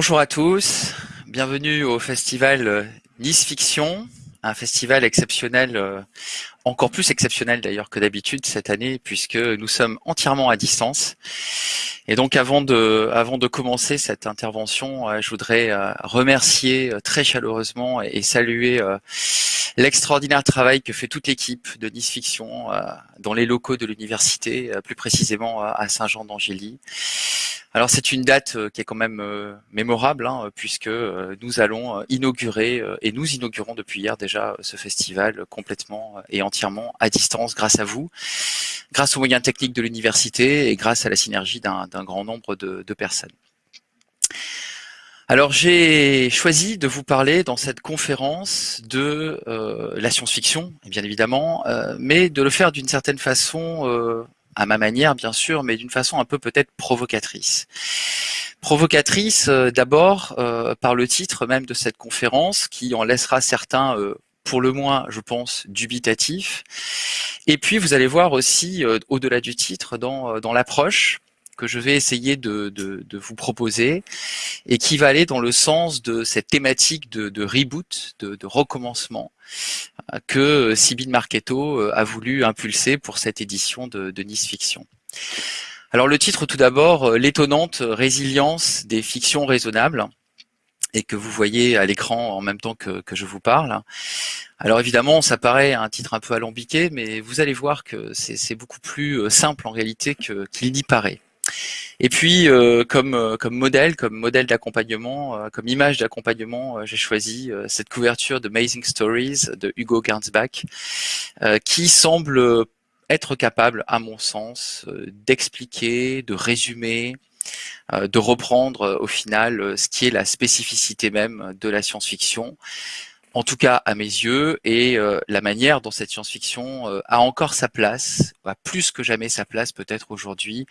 Bonjour à tous, bienvenue au festival euh, Nice Fiction, un festival exceptionnel, euh, encore plus exceptionnel d'ailleurs que d'habitude cette année, puisque nous sommes entièrement à distance. Et donc avant de, avant de commencer cette intervention, euh, je voudrais remercier très chaleureusement et saluer l'extraordinaire travail que fait toute l'équipe de Nice Fiction dans les locaux de l'université, plus précisément à Saint-Jean-d'Angély. Alors c'est une date euh, qui est quand même euh, mémorable hein, puisque euh, nous allons inaugurer et nous inaugurons depuis hier déjà ce festival complètement et entièrement à distance grâce à vous, grâce aux moyens techniques de l'université et grâce à la synergie d'un grand nombre de, personnes. Alors j'ai choisi de vous parler dans cette conférence de la science-fiction, bien évidemment, mais de le faire d'une certaine façon à ma manière bien sûr, mais d'une façon un peu peut-être provocatrice. Provocatrice euh, d'abord euh, par le titre même de cette conférence qui en laissera certains euh, pour le moins, je pense, dubitatifs. Et puis vous allez voir aussi, au-delà du titre, dans, dans l'approche que je vais essayer de, vous proposer et qui va aller dans le sens de cette thématique de, de reboot, de, recommencement que Sybille Marchetto euh, a voulu impulser pour cette édition de, Nice Fiction. Alors le titre tout d'abord, euh, l'étonnante résilience des fictions raisonnables et que vous voyez à l'écran en même temps que, que, je vous parle. Alors évidemment, ça paraît un titre un peu alambiqué, mais vous allez voir que c'est beaucoup plus euh, simple en réalité qu'il n'y paraît. Et puis, euh, comme, euh, comme modèle, comme modèle d'accompagnement, euh, comme image d'accompagnement, j'ai choisi cette couverture de Amazing Stories de Hugo Gernsback, qui semble être capable, à mon sens, d'expliquer, de résumer, de reprendre au final ce qui est la spécificité même de la science-fiction, en tout cas à mes yeux, et euh, la manière dont cette science-fiction euh, a encore sa place, a plus que jamais sa place peut-être aujourd'hui,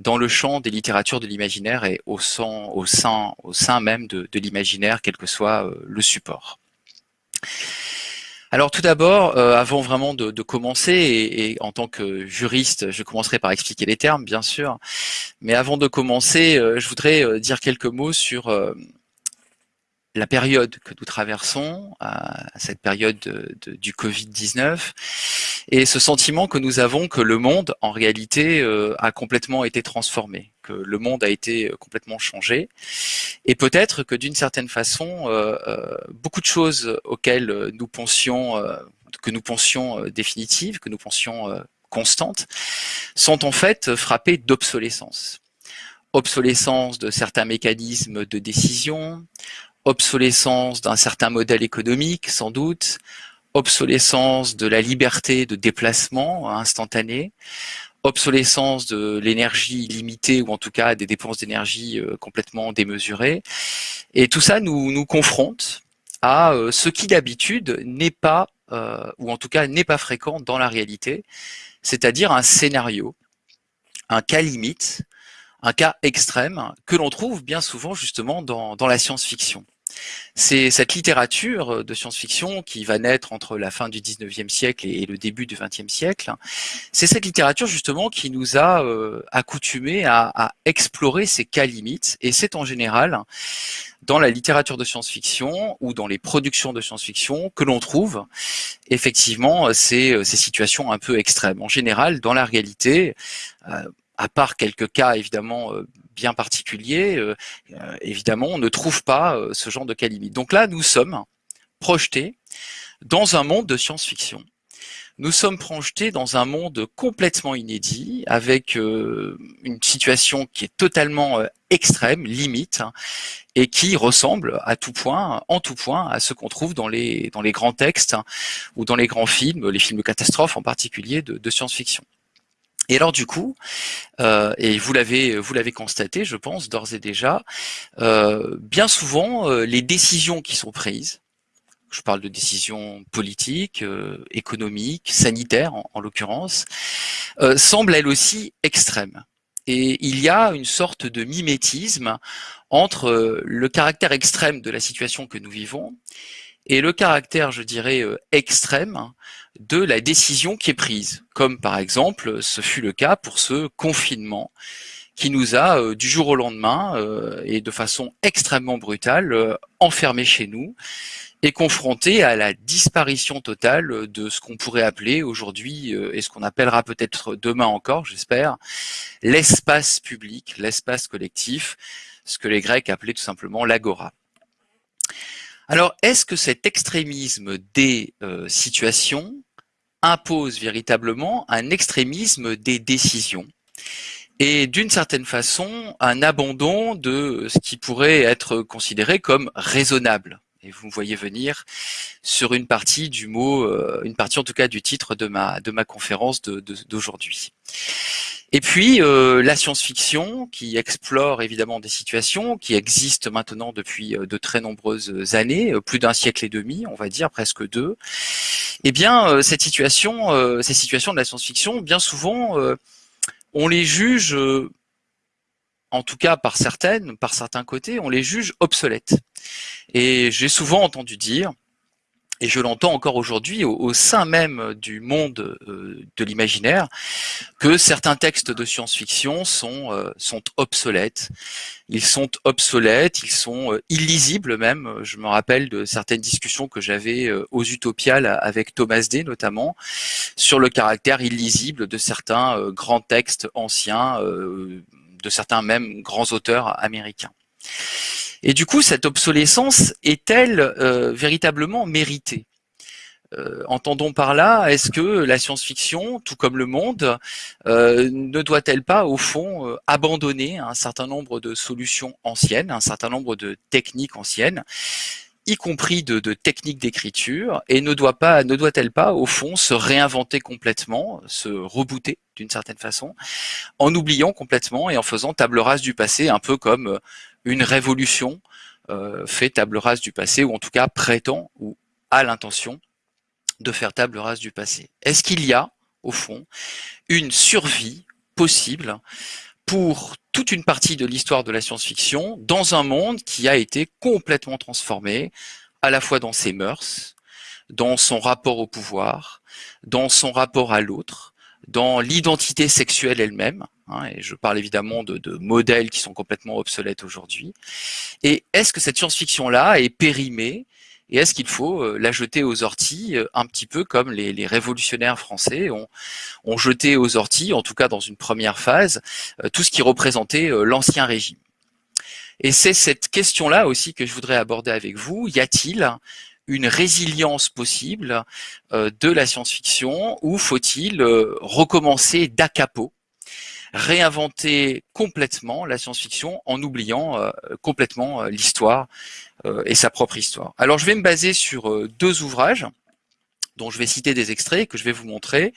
dans le champ des littératures de l'imaginaire et au sein, au sein, au sein même de, de l'imaginaire, quel que soit euh, le support. Alors tout d'abord, avant vraiment de, commencer, et, et, en tant que juriste, je commencerai par expliquer les termes, bien sûr, mais avant de commencer, je voudrais dire quelques mots sur la période que nous traversons, cette période du Covid-19, et ce sentiment que nous avons que le monde, en réalité, euh, a complètement été transformé, que le monde a été euh, complètement changé, et peut-être que d'une certaine façon, euh, beaucoup de choses auxquelles nous pensions, que nous pensions définitives, que nous pensions constantes, sont en fait frappées d'obsolescence. Obsolescence de certains mécanismes de décision, obsolescence d'un certain modèle économique, sans doute, obsolescence de la liberté de déplacement instantané, obsolescence de l'énergie limitée ou en tout cas des dépenses d'énergie euh, complètement démesurées. Et tout ça nous, nous confronte à euh, ce qui d'habitude n'est pas, euh, ou en tout cas n'est pas fréquent dans la réalité, c'est-à-dire un scénario, un cas limite, un cas extrême que l'on trouve bien souvent justement dans, dans la science-fiction. C'est cette littérature de science-fiction qui va naître entre la fin du 19e siècle et le début du 20e siècle. C'est cette littérature justement qui nous a euh, accoutumés à, explorer ces cas limites et c'est en général dans la littérature de science-fiction ou dans les productions de science-fiction que l'on trouve effectivement ces, ces, situations un peu extrêmes. En général, dans la réalité, euh, à part quelques cas évidemment euh, bien particuliers, euh, euh, évidemment, on ne trouve pas ce genre de cas limite. Donc là, nous sommes projetés dans un monde de science-fiction. Nous sommes projetés dans un monde complètement inédit, avec une situation qui est totalement extrême, limite, hein, et qui ressemble à tout point, en tout point, à ce qu'on trouve dans les, grands textes hein, ou dans les grands films, les films de catastrophes en particulier de science-fiction. Et alors du coup, euh, et vous l'avez vous l'avez constaté, je pense d'ores et déjà, euh, bien souvent euh, les décisions qui sont prises, je parle de décisions politiques, économiques, sanitaires en, en l'occurrence, semblent elles aussi extrêmes. Et il y a une sorte de mimétisme entre le caractère extrême de la situation que nous vivons et le caractère, je dirais, extrême de la décision qui est prise, comme par exemple ce fut le cas pour ce confinement qui nous a du jour au lendemain et de façon extrêmement brutale enfermés chez nous et confrontés à la disparition totale de ce qu'on pourrait appeler aujourd'hui et ce qu'on appellera peut-être demain encore, j'espère, l'espace public, l'espace collectif, ce que les Grecs appelaient tout simplement l'agora. Alors, est-ce que cet extrémisme des situations impose véritablement un extrémisme des décisions et d'une certaine façon un abandon de ce qui pourrait être considéré comme raisonnable. Et vous me voyez venir sur une partie du mot, euh, une partie en tout cas du titre de ma de ma conférence d'aujourd'hui. Et puis euh, la science-fiction qui explore évidemment des situations qui existent maintenant depuis euh, de très nombreuses années, plus d'un siècle et demi, on va dire presque deux. Eh bien, cette situation, ces situations de la science-fiction, bien souvent, on les juge, en tout cas par certaines, par certains côtés, on les juge obsolètes. Et j'ai souvent entendu dire, et je l'entends encore aujourd'hui au, sein même du monde euh, de l'imaginaire, que certains textes de science-fiction sont, euh, sont obsolètes. Ils sont obsolètes, ils sont euh, illisibles même. Je me rappelle de certaines discussions que j'avais aux Utopiales avec Thomas Day notamment, sur le caractère illisible de certains grands textes anciens, de certains même grands auteurs américains. Et du coup, cette obsolescence est-elle euh, véritablement méritée? Euh, Entendons par là, est-ce que la science-fiction, tout comme le monde, euh, ne doit-elle pas, au fond, abandonner un certain nombre de solutions anciennes, un certain nombre de techniques anciennes, y compris de, techniques d'écriture, et ne doit pas, ne doit-elle pas, au fond, se réinventer complètement, se rebooter d'une certaine façon, en oubliant complètement et en faisant table rase du passé, un peu comme une révolution euh, fait table rase du passé, ou en tout cas prétend ou a l'intention de faire table rase du passé. Est-ce qu'il y a, au fond, une survie possible pour toute une partie de l'histoire de la science-fiction dans un monde qui a été complètement transformé, à la fois dans ses mœurs, dans son rapport au pouvoir, dans son rapport à l'autre, dans l'identité sexuelle elle-même, hein, et je parle évidemment de, de, modèles qui sont complètement obsolètes aujourd'hui, et est-ce que cette science-fiction-là est périmée, et est-ce qu'il faut euh, la jeter aux orties, euh, un petit peu comme les, les révolutionnaires français ont, ont, jeté aux orties, en tout cas dans une première phase, euh, tout ce qui représentait l'ancien régime? Et c'est cette question-là aussi que je voudrais aborder avec vous. Y a-t-il une résilience possible de la science-fiction ou faut-il recommencer d'acapo, réinventer complètement la science-fiction en oubliant euh, complètement l'histoire et sa propre histoire. Alors je vais me baser sur deux ouvrages dont je vais citer des extraits que je vais vous montrer.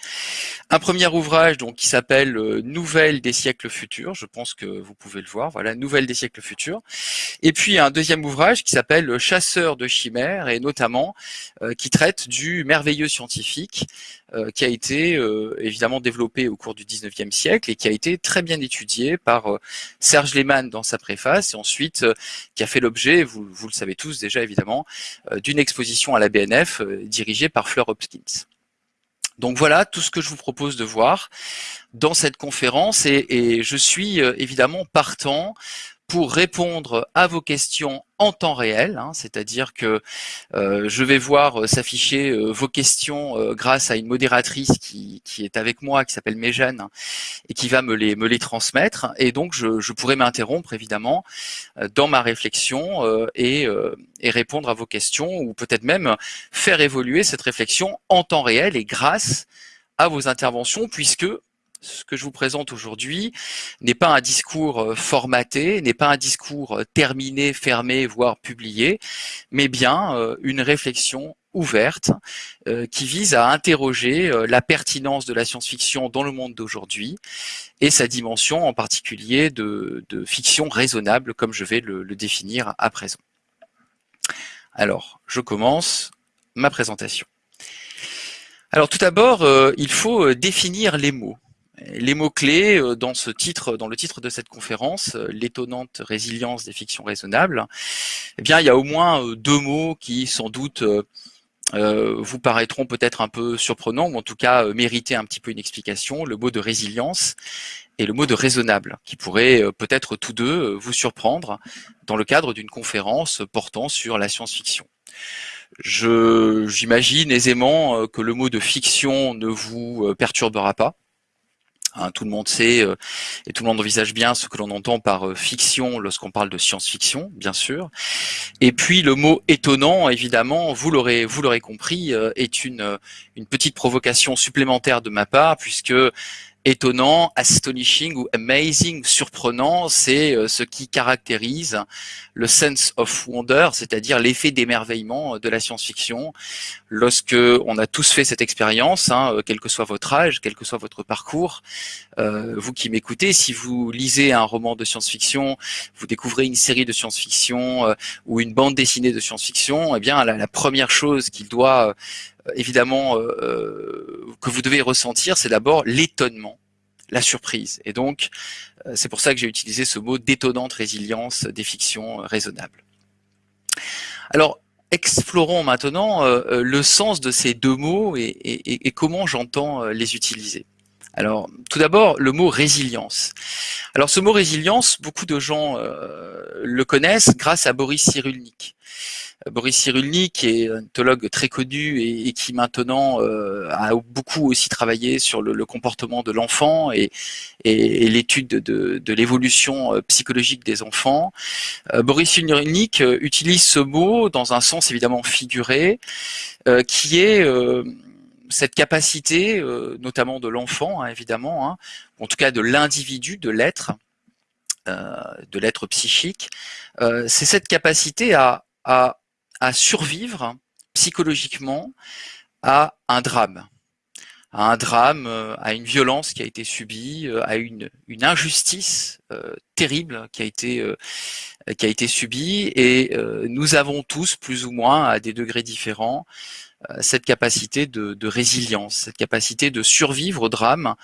Un premier ouvrage donc qui s'appelle euh, Nouvelles des siècles futurs, je pense que vous pouvez le voir, voilà, Nouvelles des siècles futurs. Et puis un deuxième ouvrage qui s'appelle Chasseur de chimères et notamment euh, qui traite du merveilleux scientifique euh, qui a été évidemment développé au cours du 19e siècle et qui a été très bien étudié par Serge Lehmann dans sa préface et ensuite qui a fait l'objet, vous, vous, le savez tous déjà évidemment, d'une exposition à la BNF dirigée par Fleur Hopkins. Donc voilà tout ce que je vous propose de voir dans cette conférence et, je suis euh, évidemment partant pour répondre à vos questions en temps réel, hein, c'est-à-dire que euh, je vais voir euh, s'afficher vos questions grâce à une modératrice qui, est avec moi, qui s'appelle Méjeanne, et qui va me les, me les transmettre. Et donc, je, je pourrai m'interrompre, évidemment, dans ma réflexion et, et répondre à vos questions, ou peut-être même faire évoluer cette réflexion en temps réel et grâce à vos interventions, puisque ce que je vous présente aujourd'hui n'est pas un discours euh, formaté, n'est pas un discours euh, terminé, fermé, voire publié, mais bien euh, une réflexion ouverte qui vise à interroger la pertinence de la science-fiction dans le monde d'aujourd'hui et sa dimension en particulier de, fiction raisonnable comme je vais le, le définir à présent. Alors, je commence ma présentation. Alors tout d'abord, il faut définir les mots les mots-clés euh, dans ce titre, dans le titre de cette conférence, euh, l'étonnante résilience des fictions raisonnables, eh bien, il y a au moins euh, deux mots qui, sans doute, vous paraîtront peut-être un peu surprenants, ou en tout cas mériter un petit peu une explication, le mot de résilience et le mot de raisonnable, qui pourrait peut-être tous deux vous surprendre dans le cadre d'une conférence portant sur la science-fiction. J'imagine aisément que le mot de fiction ne vous perturbera pas, Hein, tout le monde sait euh, et tout le monde envisage bien ce que l'on entend par euh, fiction lorsqu'on parle de science-fiction, bien sûr. Et puis le mot étonnant, évidemment, vous l'aurez vous l'aurez compris, euh, est une une petite provocation supplémentaire de ma part puisque étonnant, astonishing ou amazing, surprenant, c'est euh, ce qui caractérise le sense of wonder, c'est-à-dire l'effet d'émerveillement de la science-fiction. Lorsque on a tous fait cette expérience, hein, euh, quel que soit votre âge, quel que soit votre parcours, euh, vous qui m'écoutez, si vous lisez un roman de science-fiction, vous découvrez une série de science-fiction ou une bande dessinée de science-fiction, eh bien la, la première chose qu'il doit évidemment euh, euh, que vous devez ressentir, c'est d'abord l'étonnement, la surprise. Et donc, euh, c'est pour ça que j'ai utilisé ce mot d'étonnante résilience des fictions raisonnables. Alors, explorons maintenant le sens de ces deux mots et, et comment j'entends les utiliser. Alors, tout d'abord, le mot résilience. Alors, ce mot résilience, beaucoup de gens le connaissent grâce à Boris Cyrulnik. Boris Cyrulnik, est un ethologue très connu et, qui maintenant euh, a beaucoup aussi travaillé sur le, comportement de l'enfant et, l'étude de, l'évolution euh, psychologique des enfants. Euh, Boris Cyrulnik utilise ce mot dans un sens évidemment figuré, qui est cette capacité, notamment de l'enfant, hein, évidemment, hein, en tout cas de l'individu, de l'être, de l'être psychique, c'est cette capacité à, survivre psychologiquement à un drame, à un drame, euh, à une violence qui a été subie, euh, à une, injustice euh, terrible qui a été subie, et nous avons tous plus ou moins à des degrés différents cette capacité de, de, résilience, cette capacité de survivre au drame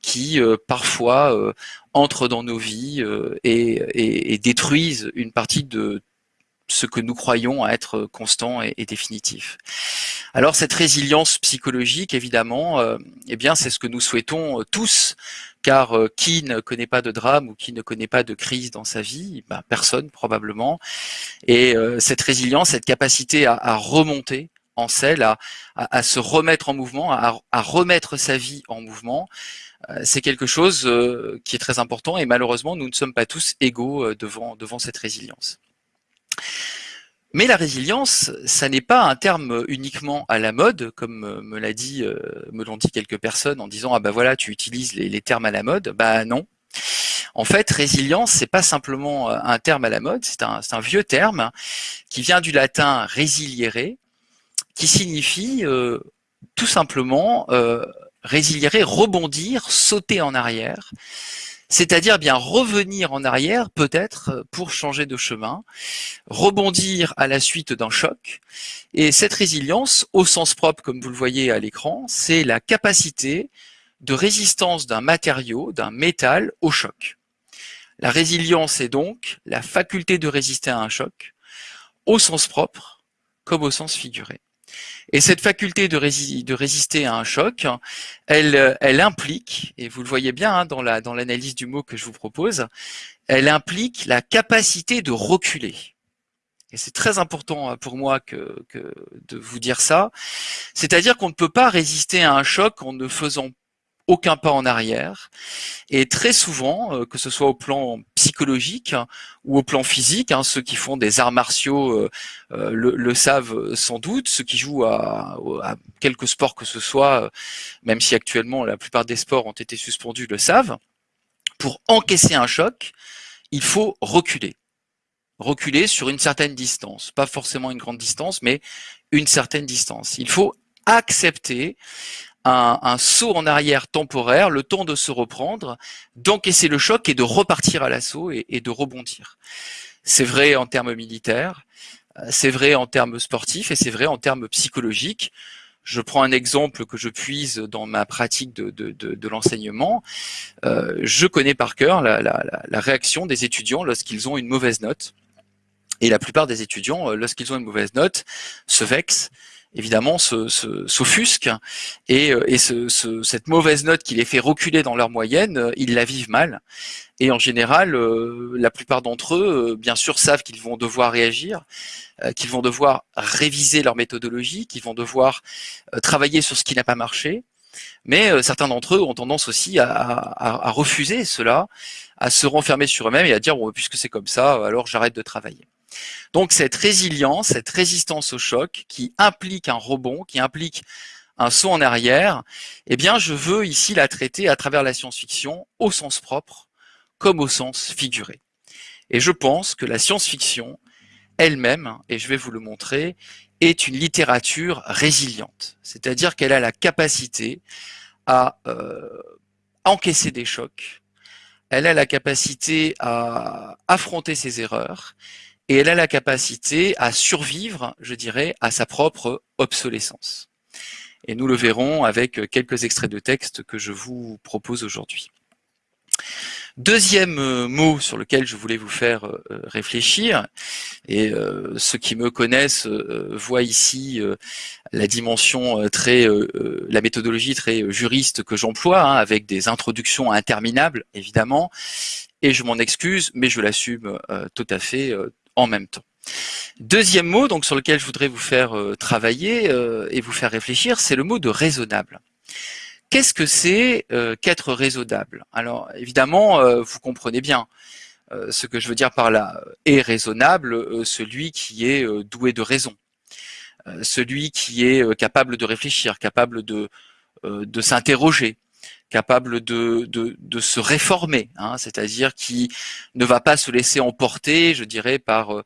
qui parfois entre dans nos vies et, et, et détruisent une partie de ce que nous croyons être constant et, définitif. Alors cette résilience psychologique, évidemment, euh, eh bien c'est ce que nous souhaitons euh, tous, car euh, qui ne connaît pas de drame ou qui ne connaît pas de crise dans sa vie? Ben, Personne probablement. Et cette résilience, cette capacité à, remonter en selle, à, se remettre en mouvement, à, remettre sa vie en mouvement, c'est quelque chose qui est très important et malheureusement nous ne sommes pas tous égaux devant, devant cette résilience. Mais la résilience, ça n'est pas un terme uniquement à la mode, comme me l'a dit, euh, me l'ont dit quelques personnes en disant ah ben voilà tu utilises les, termes à la mode. Bah non. En fait, résilience, c'est pas simplement euh, un terme à la mode, c'est un, un, vieux terme qui vient du latin résiliere, qui signifie euh, tout simplement euh, rebondir, sauter en arrière c'est-à-dire bien revenir en arrière peut-être pour changer de chemin, rebondir à la suite d'un choc. Et cette résilience, au sens propre, comme vous le voyez à l'écran, c'est la capacité de résistance d'un matériau, d'un métal au choc. La résilience est donc la faculté de résister à un choc, au sens propre comme au sens figuré. Et cette faculté de, résister à un choc, elle, implique, et vous le voyez bien hein, dans l'analyse du mot que je vous propose, elle implique la capacité de reculer. Et c'est très important hein, pour moi que, que de vous dire ça. C'est-à-dire qu'on ne peut pas résister à un choc en ne faisant aucun pas en arrière. Et très souvent, euh, que ce soit au plan psychologique ou au plan physique, hein, ceux qui font des arts martiaux euh, euh, le, savent sans doute, ceux qui jouent à, à, quelque sport que ce soit, même si actuellement la plupart des sports ont été suspendus, le savent. Pour encaisser un choc, il faut reculer. Reculer sur une certaine distance, pas forcément une grande distance, mais une certaine distance. Il faut accepter un, saut en arrière temporaire, le temps de se reprendre, d'encaisser le choc et de repartir à l'assaut et, de rebondir. C'est vrai en termes militaires, euh, c'est vrai en termes sportifs et c'est vrai en termes psychologiques. Je prends un exemple que je puise dans ma pratique de, l'enseignement. Euh, je connais par cœur la, la réaction des étudiants lorsqu'ils ont une mauvaise note. Et la plupart des étudiants, euh, lorsqu'ils ont une mauvaise note, se vexent évidemment s'offusquent et, et cette mauvaise note qui les fait reculer dans leur moyenne, ils la vivent mal. Et en général, la plupart d'entre eux, bien sûr, savent qu'ils vont devoir réagir, qu'ils vont devoir réviser leur méthodologie, qu'ils vont devoir travailler sur ce qui n'a pas marché, mais euh, certains d'entre eux ont tendance aussi à, refuser cela, à se renfermer sur eux-mêmes et à dire puisque c'est comme ça, alors j'arrête de travailler. Donc cette résilience, cette résistance au choc qui implique un rebond, qui implique un saut en arrière, eh bien je veux ici la traiter à travers la science-fiction au sens propre comme au sens figuré. Et je pense que la science-fiction elle-même, et je vais vous le montrer, est une littérature résiliente, c'est-à-dire qu'elle a la capacité à euh, encaisser des chocs, elle a la capacité à affronter ses erreurs, et elle a la capacité à survivre, je dirais, à sa propre obsolescence. Et nous le verrons avec quelques extraits de texte que je vous propose aujourd'hui. Deuxième euh, mot sur lequel je voulais vous faire euh, réfléchir, et euh, ceux qui me connaissent voient ici la dimension très, la méthodologie très juriste que j'emploie, hein, avec des introductions interminables, évidemment, et je m'en excuse, mais je l'assume tout à fait en même temps. Deuxième mot donc sur lequel je voudrais vous faire travailler et vous faire réfléchir, c'est le mot de raisonnable. Qu'est-ce que c'est euh, qu'être raisonnable? Alors évidemment, euh, vous comprenez bien euh, ce que je veux dire par là. Est raisonnable celui qui est doué de raison, celui qui est capable de réfléchir, capable de s'interroger, capable de, de, se réformer, hein, c'est-à-dire qui ne va pas se laisser emporter, je dirais, par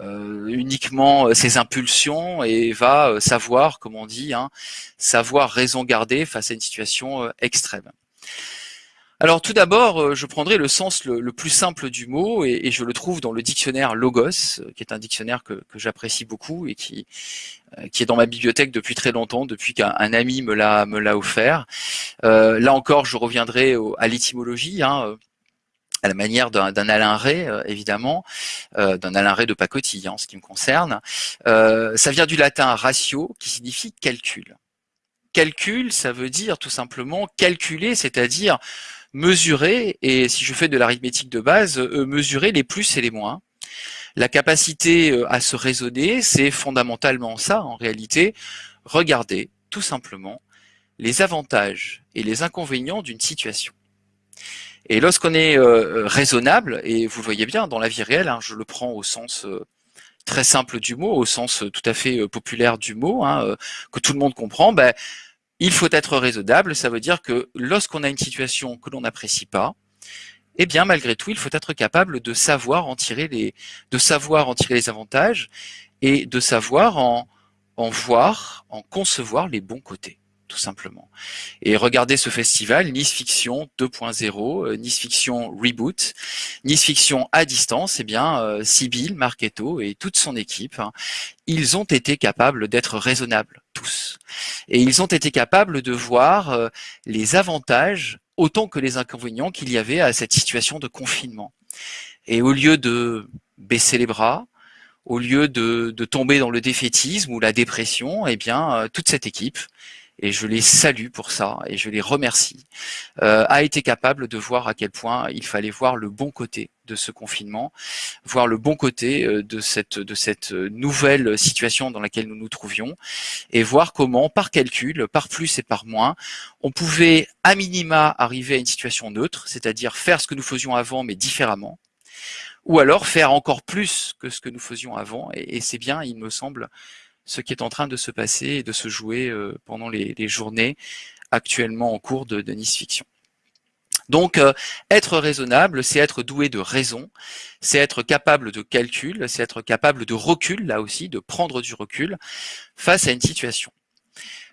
euh, uniquement ses impulsions et va savoir, comme on dit, hein, savoir raison garder face à une situation extrême. Alors tout d'abord, je prendrai le sens le, plus simple du mot et, je le trouve dans le dictionnaire Logos, qui est un dictionnaire que, j'apprécie beaucoup et qui, qui est dans ma bibliothèque depuis très longtemps, depuis qu'un ami me l'a offert. Euh, là encore, je reviendrai à l'étymologie. Hein, à la manière d'un Alain Ray, euh, évidemment, euh, d'un Alain Ray de pacotille en ce qui me concerne. ça vient du latin ratio, qui signifie calcul. Calcul, ça veut dire tout simplement calculer, c'est-à-dire mesurer, et si je fais de l'arithmétique de base, euh, mesurer les plus et les moins. La capacité euh, à se raisonner, c'est fondamentalement ça en réalité, regarder tout simplement les avantages et les inconvénients d'une situation. Et lorsqu'on est euh, raisonnable, et vous le voyez bien dans la vie réelle, hein, je le prends au sens très simple du mot, au sens tout à fait populaire du mot, hein, que tout le monde comprend, ben, il faut être raisonnable, ça veut dire que lorsqu'on a une situation que l'on n'apprécie pas, eh bien malgré tout, il faut être capable de savoir en tirer les, de savoir en tirer les avantages et de savoir en, en voir, en concevoir les bons côtés tout simplement. Et regardez ce festival, Nice Fiction 2.0, euh, Nice Fiction Reboot, Nice Fiction à distance, eh bien, euh, Sibyl, Marquetto et toute son équipe, hein, ils ont été capables d'être raisonnables, tous. Et ils ont été capables de voir euh, les avantages autant que les inconvénients qu'il y avait à cette situation de confinement. Et au lieu de baisser les bras, au lieu de, de tomber dans le défaitisme ou la dépression, eh bien, toute cette équipe et je les salue pour ça et je les remercie, euh, a été capable de voir à quel point il fallait voir le bon côté de ce confinement, voir le bon côté euh, de cette, de cette nouvelle situation dans laquelle nous nous trouvions et voir comment, par calcul, par plus et par moins, on pouvait à minima arriver à une situation neutre, c'est-à-dire faire ce que nous faisions avant mais différemment, ou alors faire encore plus que ce que nous faisions avant et c'est bien, il me semble, ce qui est en train de se passer et de se jouer euh, pendant les, journées actuellement en cours de, Nice Fiction. Donc, euh, être raisonnable, c'est être doué de raison, c'est être capable de calcul, c'est être capable de recul, là aussi, de prendre du recul face à une situation.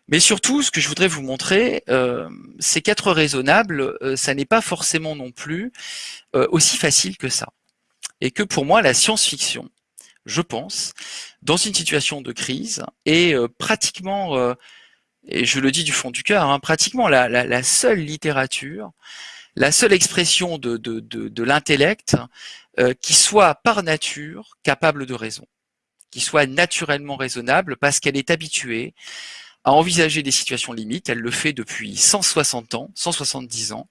Mais surtout, ce que je voudrais vous montrer, euh, c'est qu'être raisonnable, ça n'est pas forcément non plus aussi facile que ça. Et que pour moi, la science-fiction, je pense, dans une situation de crise et euh, pratiquement, euh, et je le dis du fond du cœur, hein, pratiquement la, seule littérature, la seule expression de, de, de, l'intellect euh, qui soit par nature capable de raison. qui soit naturellement raisonnable parce qu'elle est habituée à envisager des situations limites. Elle le fait depuis 160 ans, 170 ans.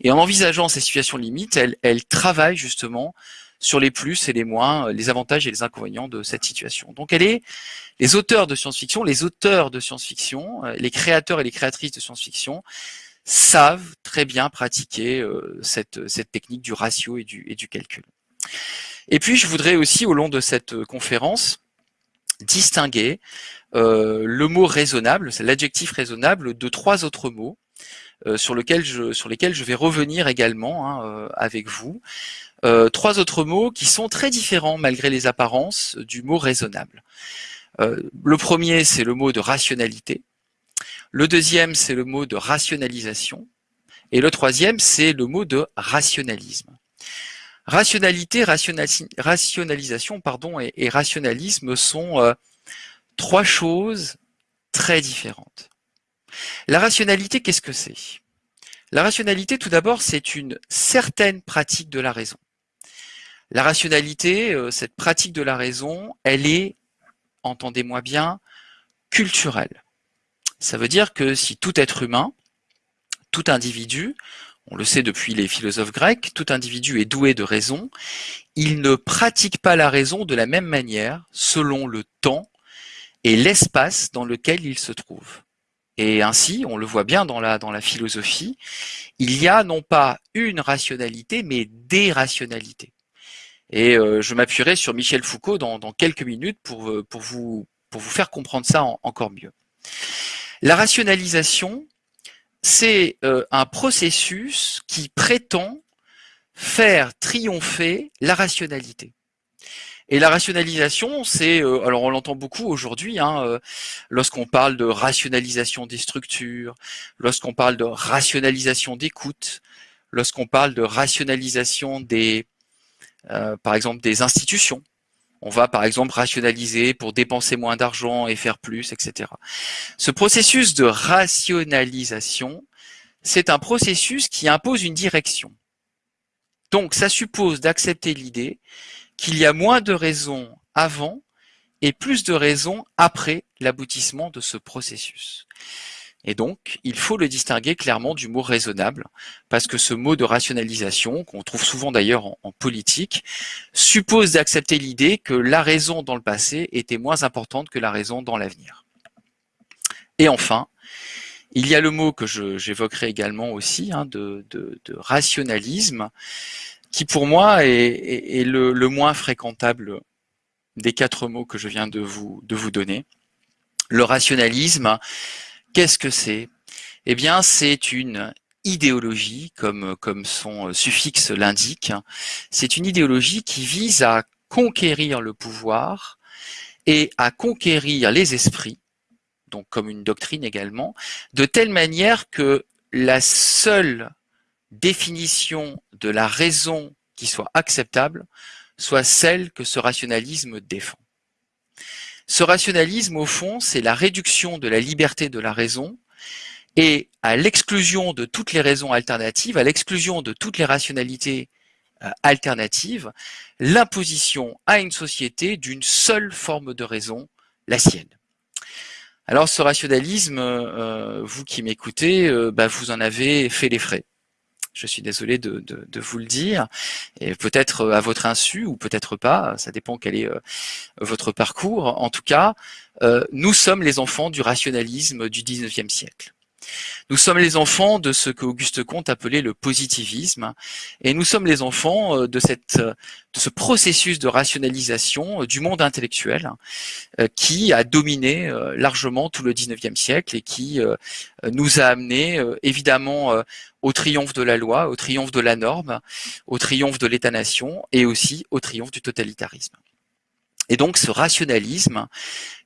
Et en envisageant ces situations limites, elle, elle travaille justement sur les plus et les moins, les avantages et les inconvénients de cette situation. Donc elle est, les auteurs de science-fiction, les auteurs de science-fiction, les créateurs et les créatrices de science-fiction savent très bien pratiquer euh, cette, technique du ratio et du, calcul. Et puis je voudrais aussi au long de cette conférence distinguer euh, le mot raisonnable, l'adjectif raisonnable, de trois autres mots euh, sur, lesquels je vais revenir également hein, euh, avec vous. Trois autres mots qui sont très différents malgré les apparences du mot raisonnable. le premier, c'est le mot de rationalité. Le deuxième, c'est le mot de rationalisation. Et le troisième, c'est le mot de rationalisme. Rationalité, rationalisation pardon, et, et rationalisme sont trois choses très différentes. La rationalité, qu'est-ce que c'est? La rationalité, tout d'abord, c'est une certaine pratique de la raison. La rationalité, euh, cette pratique de la raison, elle est, entendez-moi bien, culturelle. Ça veut dire que si tout être humain, tout individu, on le sait depuis les philosophes grecs, tout individu est doué de raison, il ne pratique pas la raison de la même manière selon le temps et l'espace dans lequel il se trouve. Et ainsi, on le voit bien dans la, dans la philosophie, il y a non pas une rationalité, mais des rationalités. Et euh, je m'appuierai sur Michel Foucault dans, dans quelques minutes pour, euh, pour, vous, pour vous faire comprendre ça encore mieux. La rationalisation, c'est euh, un processus qui prétend faire triompher la rationalité. Et la rationalisation, c'est, alors on l'entend beaucoup aujourd'hui, hein, lorsqu'on parle de rationalisation des structures, lorsqu'on parle de rationalisation d'écoute, lorsqu'on parle de rationalisation des, euh, par exemple, des institutions. On va par exemple rationaliser pour dépenser moins d'argent et faire plus, etc. Ce processus de rationalisation, c'est un processus qui impose une direction. Donc ça suppose d'accepter l'idée qu'il y a moins de raisons avant et plus de raisons après l'aboutissement de ce processus. Et donc, il faut le distinguer clairement du mot raisonnable, parce que ce mot de rationalisation, qu'on trouve souvent d'ailleurs en, politique, suppose d'accepter l'idée que la raison dans le passé était moins importante que la raison dans l'avenir. Et enfin, il y a le mot que j'évoquerai également aussi, hein, de, rationalisme, qui pour moi est, le, moins fréquentable des quatre mots que je viens de vous donner. Le rationalisme, qu'est-ce que c'est? Eh bien, c'est une idéologie, comme, comme son suffixe l'indique. C'est une idéologie qui vise à conquérir le pouvoir et à conquérir les esprits, donc comme une doctrine également, de telle manière que la seule définition de la raison qui soit acceptable soit celle que ce rationalisme défend. Ce rationalisme, au fond, c'est la réduction de la liberté de la raison et à l'exclusion de toutes les raisons alternatives, à l'exclusion de toutes les rationalités euh, alternatives, l'imposition à une société d'une seule forme de raison, la sienne. Alors ce rationalisme, euh, vous qui m'écoutez, euh, bah, vous en avez fait les frais je suis désolé de, vous le dire, et peut-être euh, à votre insu ou peut-être pas, ça dépend quel est euh, votre parcours. En tout cas, euh, nous sommes les enfants du rationalisme du 19e siècle. Nous sommes les enfants de ce qu'Auguste Comte appelait le positivisme, et nous sommes les enfants euh, de, cette, de ce processus de rationalisation euh, du monde intellectuel euh, qui a dominé largement tout le 19e siècle et qui nous a amené évidemment au triomphe de la loi, au triomphe de la norme, au triomphe de l'État-nation et aussi au triomphe du totalitarisme. Et donc ce rationalisme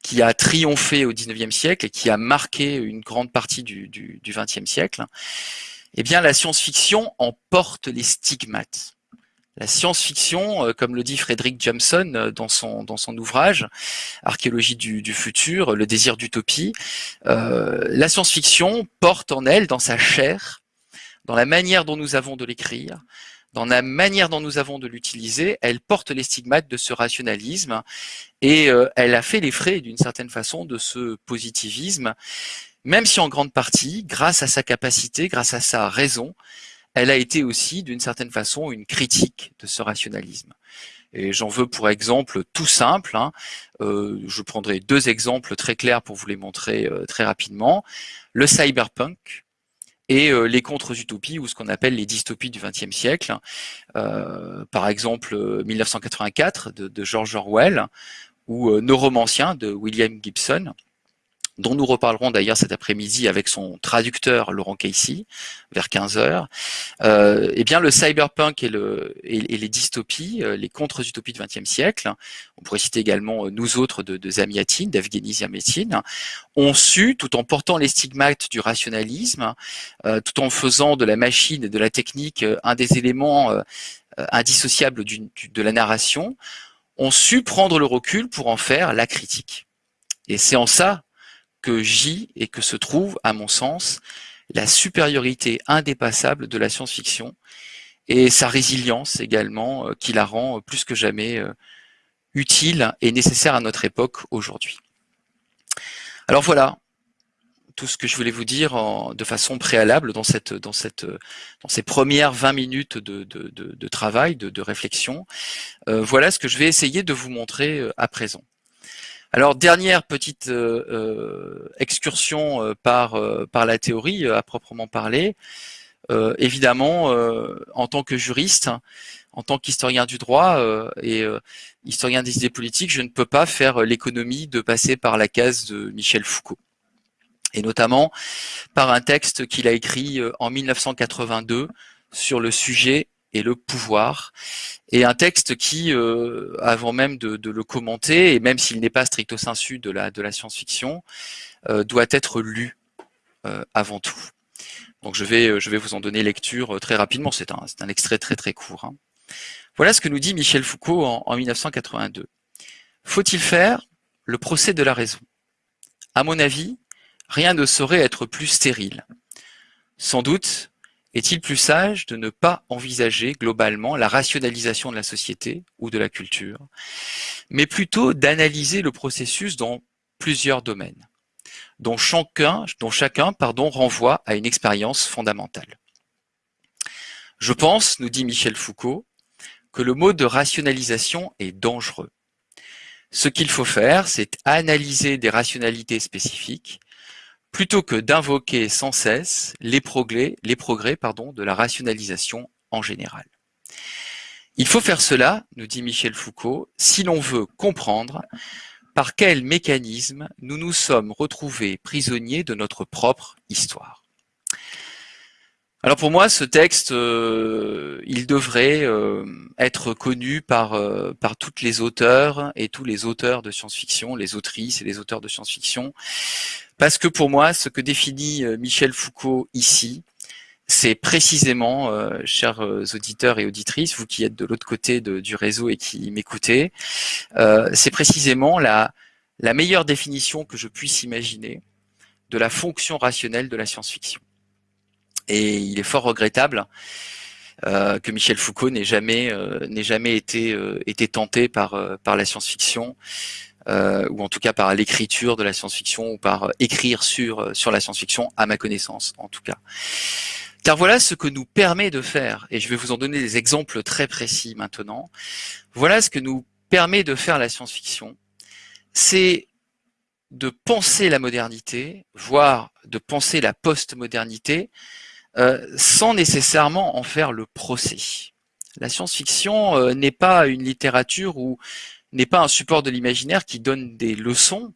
qui a triomphé au XIXe siècle et qui a marqué une grande partie du XXe siècle, eh bien la science-fiction en porte les stigmates. La science-fiction, euh, comme le dit Frédéric Jameson euh, dans son, dans son ouvrage Archéologie du, futur, le désir d'utopie, euh, la science-fiction porte en elle, dans sa chair, dans la manière dont nous avons de l'écrire, dans la manière dont nous avons de l'utiliser, elle porte les stigmates de ce rationalisme et euh, elle a fait les frais d'une certaine façon de ce positivisme, même si en grande partie, grâce à sa capacité, grâce à sa raison, elle a été aussi d'une certaine façon une critique de ce rationalisme. Et j'en veux pour exemple tout simple, hein, euh, je prendrai deux exemples très clairs pour vous les montrer euh, très rapidement. Le cyberpunk, et euh, les contre-utopies ou ce qu'on appelle les dystopies du XXe siècle. Euh, par exemple, 1984 de, de George Orwell ou euh, Nos romanciens de William Gibson dont nous reparlerons d'ailleurs cet après-midi avec son traducteur Laurent Casey, vers 15 heures, euh, eh bien le cyberpunk et, le, les dystopies, euh, les contre-utopies du XXe siècle, on pourrait citer également euh, nous autres de, de Zamiatine, d'Evgeny ont su, tout en portant les stigmates du rationalisme, euh, tout en faisant de la machine et de la technique un des éléments indissociables du, de la narration, ont su prendre le recul pour en faire la critique. Et c'est en ça que j'y et que se trouve, à mon sens, la supériorité indépassable de la science-fiction et sa résilience également, euh, qui la rend plus que jamais euh, utile et nécessaire à notre époque aujourd'hui. Alors voilà, tout ce que je voulais vous dire de façon préalable dans, cette, dans, cette, dans ces premières 20 minutes de, de, travail, de, réflexion. Euh, voilà ce que je vais essayer de vous montrer à présent. Alors dernière petite euh, euh, excursion euh, par par la théorie à proprement parler. évidemment, en tant que juriste, en tant qu'historien du droit et historien des idées politiques, je ne peux pas faire l'économie de passer par la case de Michel Foucault et notamment par un texte qu'il a écrit en 1982 sur le sujet le pouvoir, et un texte qui, euh, avant même de, le commenter, et même s'il n'est pas stricto sensu de la, science-fiction, euh, doit être lu euh, avant tout. Donc je vais, je vais vous en donner lecture très rapidement, c'est un, un extrait très très court. Hein. Voilà ce que nous dit Michel Foucault en, en 1982. Faut-il faire le procès de la raison? À mon avis, rien ne saurait être plus stérile. Sans doute, est-il plus sage de ne pas envisager globalement la rationalisation de la société ou de la culture, mais plutôt d'analyser le processus dans plusieurs domaines, dont chacun, renvoie à une expérience fondamentale? Je pense, nous dit Michel Foucault, que le mot de rationalisation est dangereux. Ce qu'il faut faire, c'est analyser des rationalités spécifiques plutôt que d'invoquer sans cesse les progrès, pardon, de la rationalisation en général. Il faut faire cela, nous dit Michel Foucault, si l'on veut comprendre par quel mécanisme nous nous sommes retrouvés prisonniers de notre propre histoire. Alors pour moi, ce texte, euh, il devrait euh, être connu par, euh, par toutes les auteurs et tous les auteurs de science-fiction, les autrices et les auteurs de science-fiction, parce que pour moi, ce que définit euh, Michel Foucault ici, c'est précisément, euh, chers euh, auditeurs et auditrices, vous qui êtes de l'autre côté du réseau et qui m'écoutez, c'est précisément la, la meilleure définition que je puisse imaginer de la fonction rationnelle de la science-fiction. Et il est fort regrettable que Michel Foucault n'ait jamais, n'ait jamais été, été tenté par, par la science-fiction euh, ou en tout cas par l'écriture de la science-fiction ou par écrire sur, euh, sur la science-fiction, à ma connaissance en tout cas. Car voilà ce que nous permet de faire, et je vais vous en donner des exemples très précis maintenant, voilà ce que nous permet de faire la science-fiction, c'est de penser la modernité, voire de penser la post-modernité, euh, sans nécessairement en faire le procès. La science-fiction euh, n'est pas une littérature où n'est pas un support de l'imaginaire qui donne des leçons,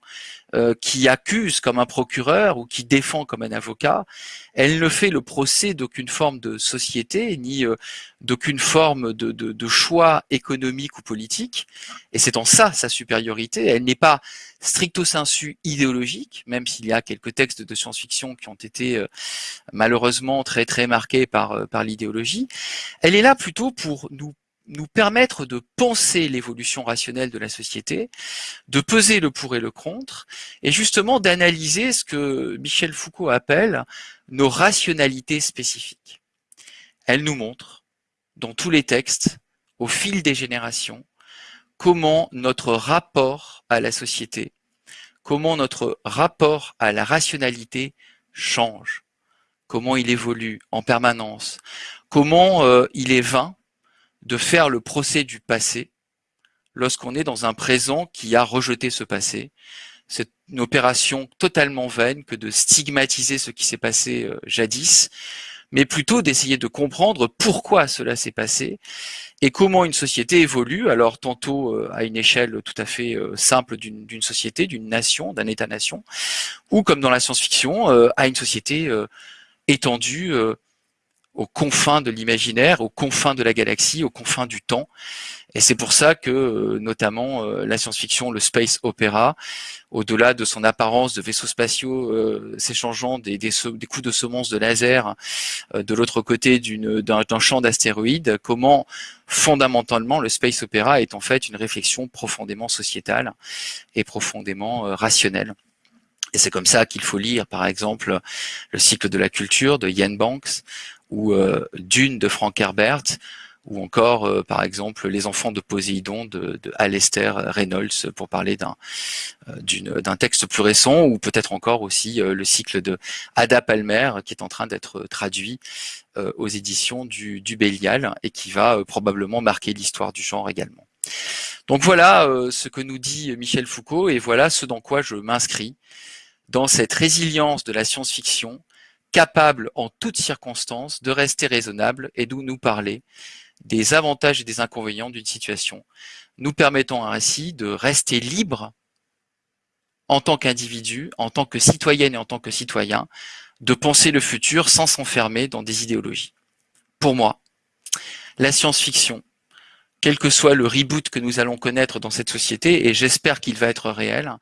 euh, qui accuse comme un procureur ou qui défend comme un avocat. Elle ne fait le procès d'aucune forme de société, ni euh, d'aucune forme de, de, de, choix économique ou politique. Et c'est en ça sa supériorité. Elle n'est pas stricto sensu idéologique, même s'il y a quelques textes de science-fiction qui ont été euh, malheureusement très très marqués par, par l'idéologie. Elle est là plutôt pour nous nous permettre de penser l'évolution rationnelle de la société, de peser le pour et le contre, et justement d'analyser ce que Michel Foucault appelle nos rationalités spécifiques. Elle nous montre dans tous les textes, au fil des générations, comment notre rapport à la société, comment notre rapport à la rationalité change, comment il évolue en permanence, comment euh, il est vain de faire le procès du passé lorsqu'on est dans un présent qui a rejeté ce passé. C'est une opération totalement vaine que de stigmatiser ce qui s'est passé euh, jadis, mais plutôt d'essayer de comprendre pourquoi cela s'est passé et comment une société évolue, alors tantôt euh, à une échelle tout à fait euh, simple d'une société, d'une nation, d'un État-nation, ou comme dans la science-fiction, à une société étendue aux confins de l'imaginaire, aux confins de la galaxie, aux confins du temps. Et c'est pour ça que, euh, notamment, euh, la science-fiction, le space opéra, au-delà de son apparence de vaisseaux spatiaux euh, s'échangeant des, des, des, coups de semonce de laser de l'autre côté d'un champ d'astéroïdes, comment fondamentalement le space opéra est en fait une réflexion profondément sociétale et profondément rationnelle. Et c'est comme ça qu'il faut lire, par exemple, le cycle de la culture de Ian Banks, ou euh, Dune de Frank Herbert, ou encore, euh, par exemple, Les Enfants de Poséidon de, de Alistair Reynolds, pour parler d'un euh, d'un texte plus récent, ou peut-être encore aussi le cycle de Ada Palmer, qui est en train d'être traduit aux éditions du, du Bélial, et qui va probablement marquer l'histoire du genre également. Donc voilà ce que nous dit Michel Foucault, et voilà ce dans quoi je m'inscris, dans cette résilience de la science-fiction, capable en toutes circonstances de rester raisonnable et de nous parler des avantages et des inconvénients d'une situation, nous permettant ainsi de rester libre en tant qu'individu, en tant que citoyenne et en tant que citoyen, de penser le futur sans s'enfermer dans des idéologies. Pour moi, la science-fiction, quel que soit le reboot que nous allons connaître dans cette société, et j'espère qu'il va être réel,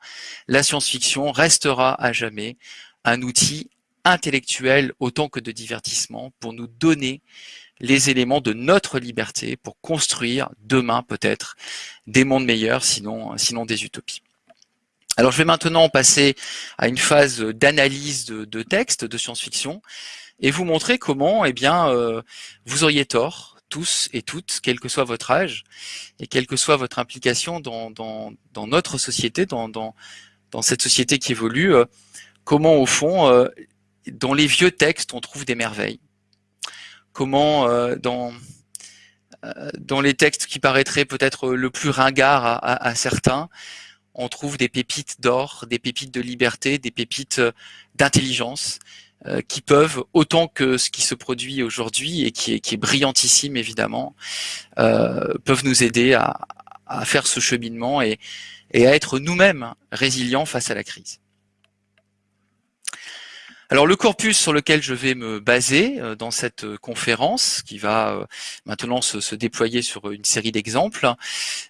la science-fiction restera à jamais un outil intellectuel autant que de divertissement pour nous donner les éléments de notre liberté pour construire demain peut-être des mondes meilleurs, sinon, sinon des utopies. Alors je vais maintenant passer à une phase d'analyse de, de texte de science-fiction et vous montrer comment eh bien, euh, vous auriez tort, tous et toutes, quel que soit votre âge et quelle que soit votre implication dans, dans, dans notre société, dans, dans, dans, cette société qui évolue, euh, comment au fond euh, dans les vieux textes, on trouve des merveilles. Comment euh, dans, euh, dans les textes qui paraîtraient peut-être le plus ringard à, certains, on trouve des pépites d'or, des pépites de liberté, des pépites euh, d'intelligence, qui peuvent, autant que ce qui se produit aujourd'hui et qui est, brillantissime évidemment, peuvent nous aider à, faire ce cheminement et, et à être nous-mêmes résilients face à la crise. Alors le corpus sur lequel je vais me baser euh, dans cette euh, conférence, qui va euh, maintenant se, déployer sur une série d'exemples,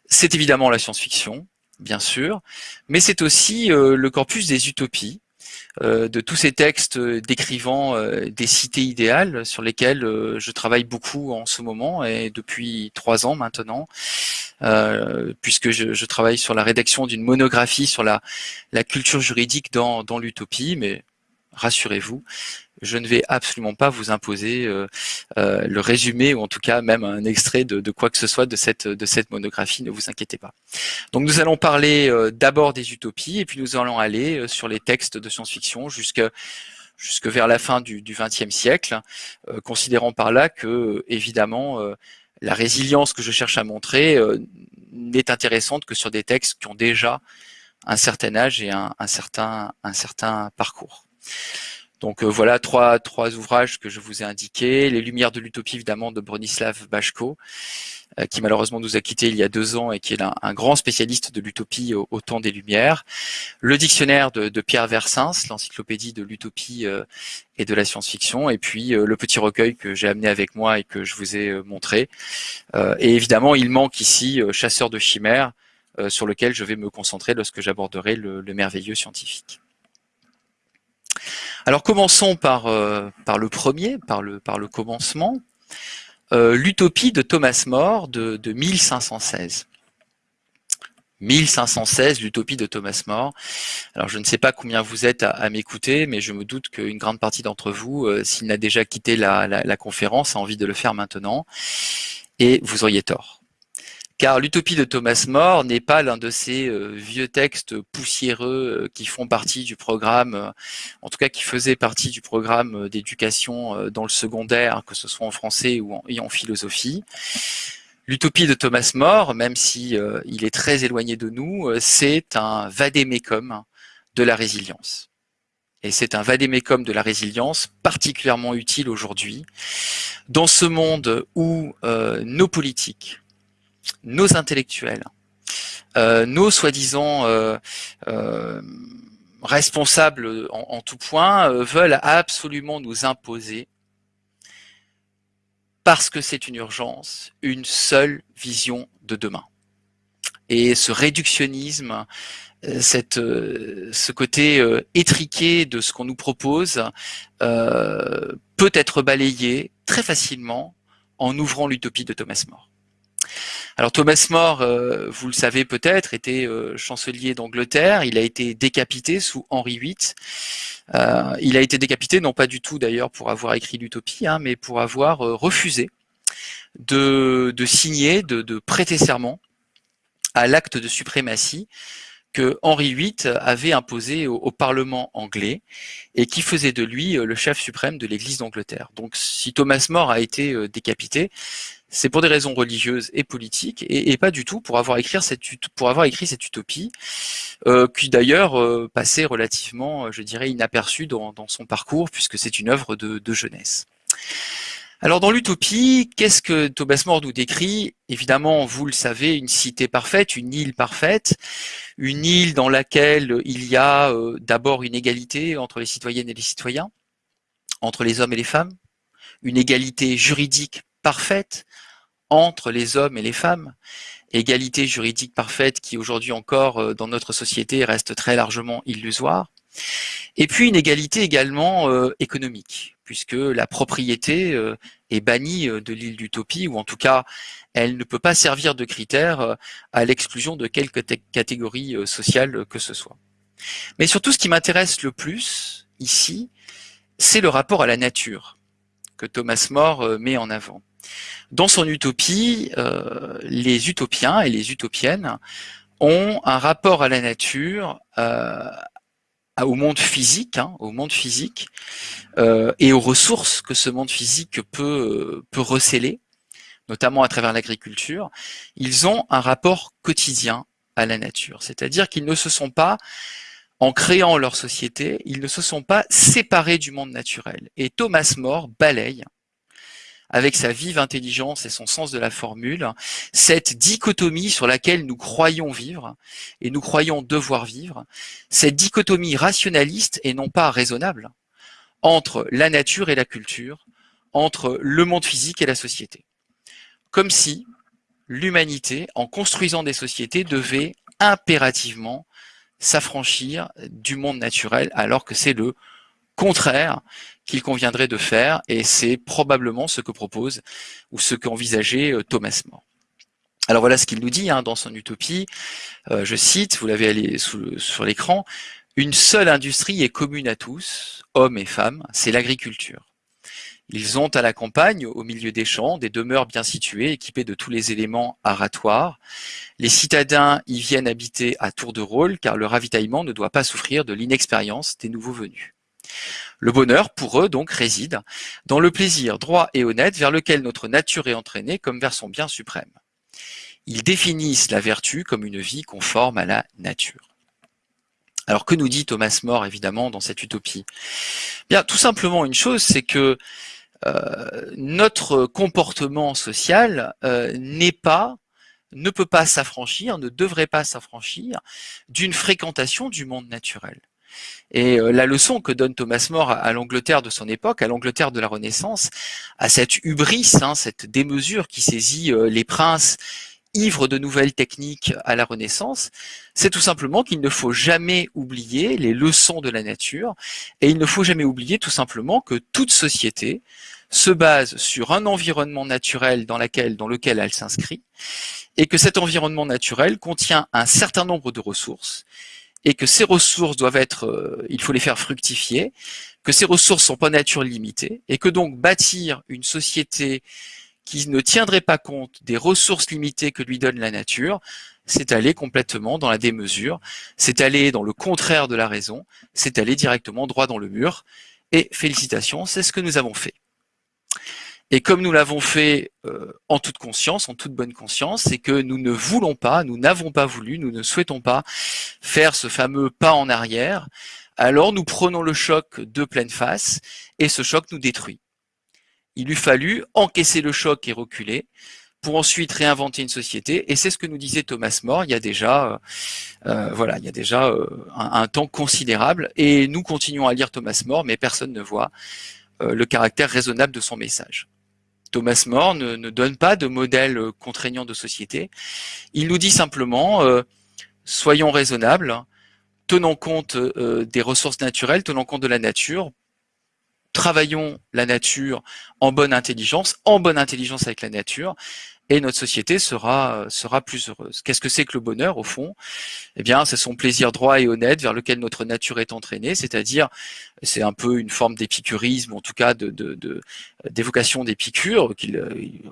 c'est évidemment la science-fiction, bien sûr, mais c'est aussi le corpus des utopies, de tous ces textes décrivant des cités idéales sur lesquelles je travaille beaucoup en ce moment et depuis trois ans maintenant, puisque je, travaille sur la rédaction d'une monographie sur la, la culture juridique dans, dans l'utopie, mais rassurez-vous, je ne vais absolument pas vous imposer euh, euh, le résumé ou en tout cas même un extrait de, quoi que ce soit de cette, de cette monographie, ne vous inquiétez pas. Donc nous allons parler euh, d'abord des utopies et puis nous allons aller sur les textes de science-fiction jusque jusque vers la fin du XXe siècle, considérant par là que évidemment la résilience que je cherche à montrer n'est intéressante que sur des textes qui ont déjà un certain âge et un, un certain, un certain parcours. Donc euh, voilà trois, ouvrages que je vous ai indiqués. Les Lumières de l'Utopie, évidemment, de Bronislav Bachko, euh, qui malheureusement nous a quittés il y a deux ans et qui est un, grand spécialiste de l'utopie au, temps des Lumières. Le dictionnaire de, Pierre Versins, l'encyclopédie de l'utopie euh, et de la science-fiction. Et puis le petit recueil que j'ai amené avec moi et que je vous ai montré. et évidemment, il manque ici Chasseur de chimères, sur lequel je vais me concentrer lorsque j'aborderai le merveilleux scientifique. Alors commençons par, euh, par le premier, par le, commencement, euh, l'utopie de Thomas More de, 1516. 1516, l'utopie de Thomas More. Alors je ne sais pas combien vous êtes à, m'écouter, mais je me doute qu'une grande partie d'entre vous, euh, s'il n'a déjà quitté la, conférence, a envie de le faire maintenant. Et vous auriez tort. Car l'utopie de Thomas More n'est pas l'un de ces euh, vieux textes poussiéreux euh, qui font partie du programme, en tout cas qui faisaient partie du programme d'éducation dans le secondaire, que ce soit en français ou en philosophie. L'utopie de Thomas More, même si euh, il est très éloigné de nous, euh, c'est un vadémécum de la résilience. Et c'est un vadémécum de la résilience particulièrement utile aujourd'hui, dans ce monde où euh, nos politiques, nos intellectuels, nos soi-disant responsables en, en, tout point veulent absolument nous imposer parce que c'est une urgence, une seule vision de demain. Et ce réductionnisme, euh, cette, euh, ce côté euh, étriqué de ce qu'on nous propose peut être balayé très facilement en ouvrant l'utopie de Thomas More. Alors Thomas More, vous le savez peut-être, était chancelier d'Angleterre. Il a été décapité sous Henri VIII. Euh, il a été décapité, non pas du tout d'ailleurs pour avoir écrit l'utopie, hein, mais pour avoir euh, refusé de, signer, de, prêter serment à l'acte de suprématie que Henri VIII avait imposé au, Parlement anglais et qui faisait de lui euh, le chef suprême de l'Église d'Angleterre. Donc si Thomas More a été décapité, c'est pour des raisons religieuses et politiques, et, pas du tout pour avoir écrit cette, utopie, euh, qui d'ailleurs euh, passait relativement, euh, je dirais, inaperçue dans, son parcours, puisque c'est une œuvre de, jeunesse. Alors dans l'utopie, qu'est-ce que Thomas More nous décrit? Évidemment, vous le savez, une cité parfaite, une île parfaite, une île dans laquelle il y a d'abord une égalité entre les citoyennes et les citoyens, entre les hommes et les femmes, une égalité juridique parfaite entre les hommes et les femmes, égalité juridique parfaite qui aujourd'hui encore euh, dans notre société reste très largement illusoire, et puis une égalité également euh, économique, puisque la propriété euh, est bannie de l'île d'utopie, ou en tout cas elle ne peut pas servir de critère à l'exclusion de quelque catégorie sociale que ce soit. Mais surtout ce qui m'intéresse le plus ici, c'est le rapport à la nature Thomas More met en avant. Dans son utopie, euh, les utopiens et les utopiennes ont un rapport à la nature, euh, au monde physique, hein, au monde physique euh, et aux ressources que ce monde physique peut, peut receler, notamment à travers l'agriculture. Ils ont un rapport quotidien à la nature, c'est-à-dire qu'ils ne se sont pas en créant leur société, ils ne se sont pas séparés du monde naturel. Et Thomas More balaye avec sa vive intelligence et son sens de la formule, cette dichotomie sur laquelle nous croyons vivre et nous croyons devoir vivre, cette dichotomie rationaliste et non pas raisonnable entre la nature et la culture, entre le monde physique et la société. Comme si l'humanité, en construisant des sociétés, devait impérativement s'affranchir du monde naturel alors que c'est le contraire qu'il conviendrait de faire, et c'est probablement ce que propose ou ce qu'envisageait euh, Thomas More. Alors voilà ce qu'il nous dit hein, dans son utopie, euh, je cite, vous l'avez sur l'écran, une seule industrie est commune à tous, hommes et femmes, c'est l'agriculture. Ils ont à la campagne, au milieu des champs, des demeures bien situées, équipées de tous les éléments aratoires. Les citadins y viennent habiter à tour de rôle, car le ravitaillement ne doit pas souffrir de l'inexpérience des nouveaux venus. Le bonheur, pour eux, donc, réside dans le plaisir droit et honnête vers lequel notre nature est entraînée comme vers son bien suprême. Ils définissent la vertu comme une vie conforme à la nature. Alors que nous dit Thomas More évidemment dans cette utopie? Bien, tout simplement une chose, c'est que notre comportement social euh, n'est pas, ne peut pas s'affranchir, ne devrait pas s'affranchir d'une fréquentation du monde naturel. Et euh, la leçon que donne Thomas More à, l'Angleterre de son époque, à l'Angleterre de la Renaissance, à cette hubris, hein, cette démesure qui saisit euh, les princes ivre de nouvelles techniques à la Renaissance, c'est tout simplement qu'il ne faut jamais oublier les leçons de la nature et il ne faut jamais oublier tout simplement que toute société se base sur un environnement naturel dans, laquelle, dans lequel elle s'inscrit et que cet environnement naturel contient un certain nombre de ressources et que ces ressources doivent être, euh, il faut les faire fructifier, que ces ressources sont pas nature limitées et que donc bâtir une société qui ne tiendrait pas compte des ressources limitées que lui donne la nature, c'est aller complètement dans la démesure, c'est aller dans le contraire de la raison, c'est aller directement droit dans le mur. Et félicitations, c'est ce que nous avons fait. Et comme nous l'avons fait euh, en toute conscience, en toute bonne conscience, c'est que nous ne voulons pas, nous n'avons pas voulu, nous ne souhaitons pas faire ce fameux pas en arrière, alors nous prenons le choc de pleine face et ce choc nous détruit. Il eût fallu encaisser le choc et reculer pour ensuite réinventer une société. Et c'est ce que nous disait Thomas More il y a déjà, euh, euh, voilà, il y a déjà euh, un, temps considérable. Et nous continuons à lire Thomas More, mais personne ne voit le caractère raisonnable de son message. Thomas More ne, ne, donne pas de modèle contraignant de société. Il nous dit simplement, soyons raisonnables, tenons compte des ressources naturelles, tenons compte de la nature, travaillons la nature en bonne intelligence, en bonne intelligence avec la nature, et notre société sera, sera plus heureuse. Qu'est-ce que c'est que le bonheur, au fond? Eh bien, c'est son plaisir droit et honnête vers lequel notre nature est entraînée, c'est-à-dire, c'est un peu une forme d'épicurisme, en tout cas de, d'évocation d'Épicure, qu'il euh,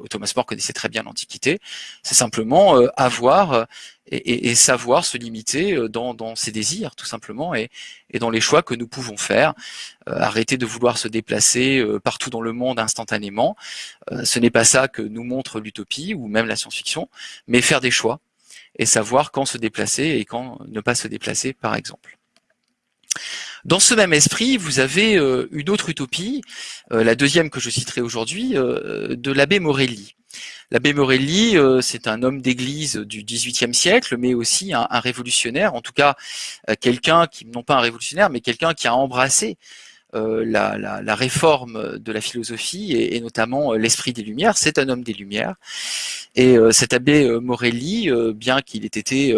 Thomas More connaissait très bien l'Antiquité, c'est simplement euh, avoir et, savoir se limiter euh, dans, ses désirs, tout simplement, et, et, dans les choix que nous pouvons faire. Euh, arrêter de vouloir se déplacer euh, partout dans le monde instantanément. ce n'est pas ça que nous montre l'utopie ou même la science-fiction, mais faire des choix et savoir quand se déplacer et quand ne pas se déplacer, par exemple. Dans ce même esprit, vous avez une autre utopie, la deuxième que je citerai aujourd'hui, de l'abbé Morelli. L'abbé Morelli, euh, c'est un homme d'église du XVIIIe siècle, mais aussi un, révolutionnaire, en tout cas euh, quelqu'un qui, non pas un révolutionnaire, mais quelqu'un qui a embrassé euh, la, réforme de la philosophie et, notamment l'esprit des Lumières. C'est un homme des Lumières. Et cet abbé Morelli, bien qu'il ait été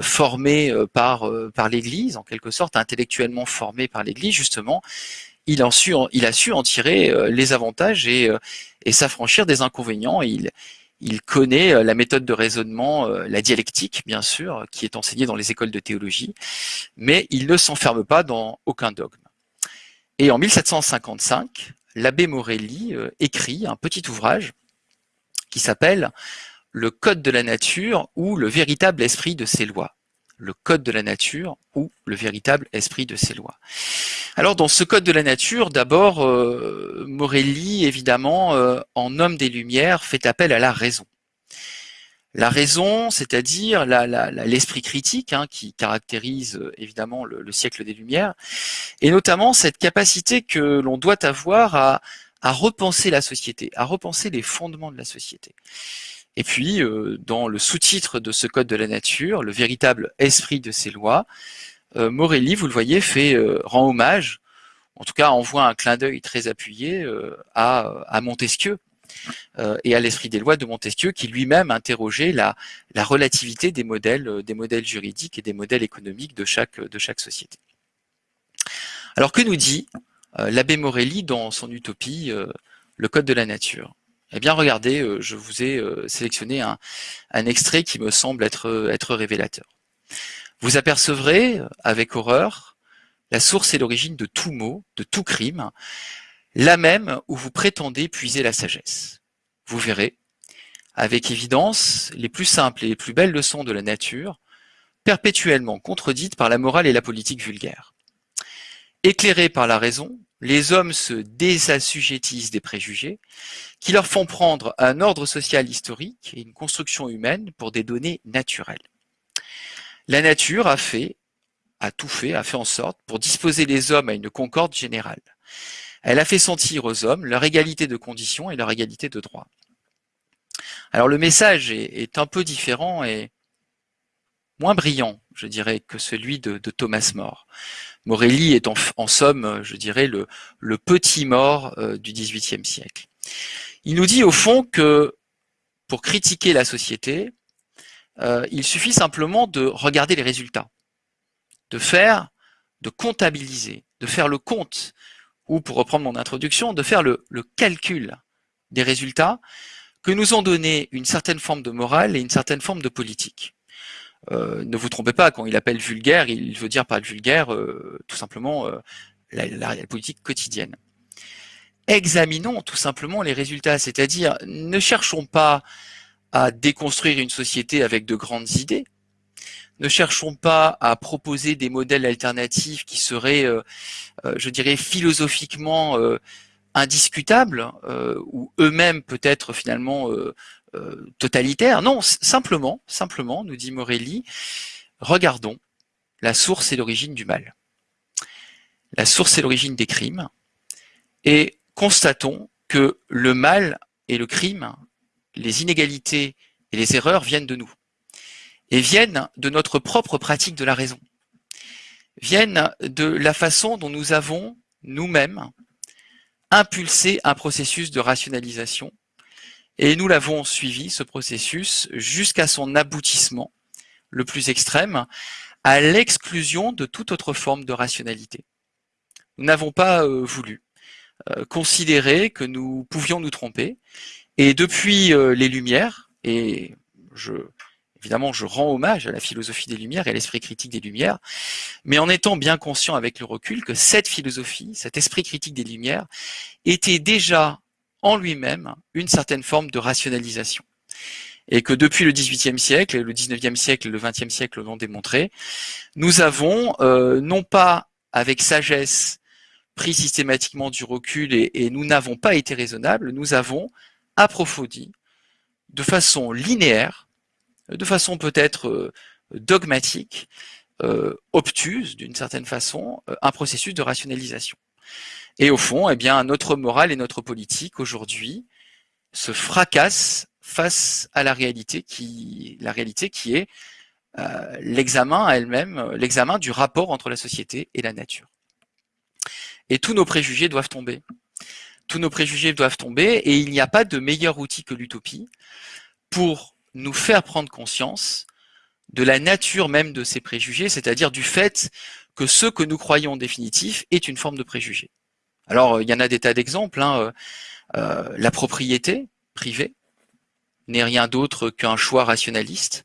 formé par, par l'Église, en quelque sorte intellectuellement formé par l'Église, justement, il, a su en tirer euh, les avantages et, euh, et s'affranchir des inconvénients. Il, il connaît euh, la méthode de raisonnement, la dialectique, bien sûr, qui est enseignée dans les écoles de théologie, mais il ne s'enferme pas dans aucun dogme. Et en 1755, l'abbé Morelli écrit un petit ouvrage qui s'appelle Le Code de la nature ou le véritable esprit de ses lois le code de la nature ou le véritable esprit de ses lois. Alors dans ce code de la nature, d'abord, euh, Morelli, évidemment, euh, en homme des Lumières, fait appel à la raison. La raison, c'est-à-dire l'esprit critique hein, qui caractérise euh, évidemment le, siècle des Lumières, et notamment cette capacité que l'on doit avoir à repenser la société, à repenser les fondements de la société. Et puis, euh, dans le sous-titre de ce code de la nature, le véritable esprit de ces lois, euh, Morelli, vous le voyez, fait euh, rend hommage, en tout cas envoie un clin d'œil très appuyé à, Montesquieu et à l'esprit des lois de Montesquieu, qui lui-même interrogeait la, la relativité des modèles, des modèles juridiques et des modèles économiques de chaque, de chaque société. Alors que nous dit l'abbé Morelli dans son utopie, le code de la nature? Eh bien, regardez, euh, je vous ai euh, sélectionné un, extrait qui me semble être, être révélateur. Vous apercevrez avec horreur la source et l'origine de tout mot, de tout crime, la même où vous prétendez puiser la sagesse. Vous verrez, avec évidence, les plus simples et les plus belles leçons de la nature, perpétuellement contredites par la morale et la politique vulgaire. Éclairés par la raison, les hommes se désassujettissent des préjugés qui leur font prendre un ordre social historique et une construction humaine pour des données naturelles. La nature a fait, a tout fait, a fait en sorte pour disposer les hommes à une concorde générale. Elle a fait sentir aux hommes leur égalité de conditions et leur égalité de droits. Alors le message est, un peu différent et moins brillant, je dirais, que celui de, Thomas More. Morelli est en, somme, je dirais, le, petit mort euh, du XVIIIe siècle. Il nous dit au fond que pour critiquer la société, euh, il suffit simplement de regarder les résultats, de faire, de comptabiliser, de faire le compte, ou pour reprendre mon introduction, de faire le, calcul des résultats que nous ont donné une certaine forme de morale et une certaine forme de politique. Euh, ne vous trompez pas, quand il appelle vulgaire, il veut dire par vulgaire euh, tout simplement la, la, politique quotidienne. Examinons tout simplement les résultats, c'est-à-dire ne cherchons pas à déconstruire une société avec de grandes idées. Ne cherchons pas à proposer des modèles alternatifs qui seraient, euh, euh, je dirais, philosophiquement euh, indiscutables ou eux-mêmes peut-être finalement totalitaires. Non, simplement, simplement, nous dit Morelli, regardons la source et l'origine du mal. La source et l'origine des crimes et constatons que le mal et le crime les inégalités et les erreurs viennent de nous et viennent de notre propre pratique de la raison, viennent de la façon dont nous avons nous-mêmes impulsé un processus de rationalisation et nous l'avons suivi, ce processus, jusqu'à son aboutissement le plus extrême, à l'exclusion de toute autre forme de rationalité. Nous n'avons pas euh, voulu euh, considérer que nous pouvions nous tromper et depuis euh, les Lumières, et je, évidemment, je rends hommage à la philosophie des Lumières et à l'esprit critique des Lumières, mais en étant bien conscient avec le recul que cette philosophie, cet esprit critique des Lumières, était déjà en lui-même une certaine forme de rationalisation. Et que depuis le XVIIIe siècle, le XIXe siècle et le XXe siècle l'ont démontré, nous avons, euh, non pas avec sagesse, pris systématiquement du recul et, nous n'avons pas été raisonnables, nous avons approfondie, de façon linéaire, de façon peut-être euh, dogmatique, euh, obtuse d'une certaine façon, un processus de rationalisation. Et au fond, eh bien, notre morale et notre politique aujourd'hui se fracassent face à la réalité qui, est l'examen elle-même, l'examen du rapport entre la société et la nature. Et tous nos préjugés doivent tomber tous nos préjugés doivent tomber et il n'y a pas de meilleur outil que l'utopie pour nous faire prendre conscience de la nature même de ces préjugés, c'est-à-dire du fait que ce que nous croyons définitif est une forme de préjugé. Alors, il y en a des tas d'exemples. Hein, euh, euh, la propriété privée n'est rien d'autre qu'un choix rationaliste.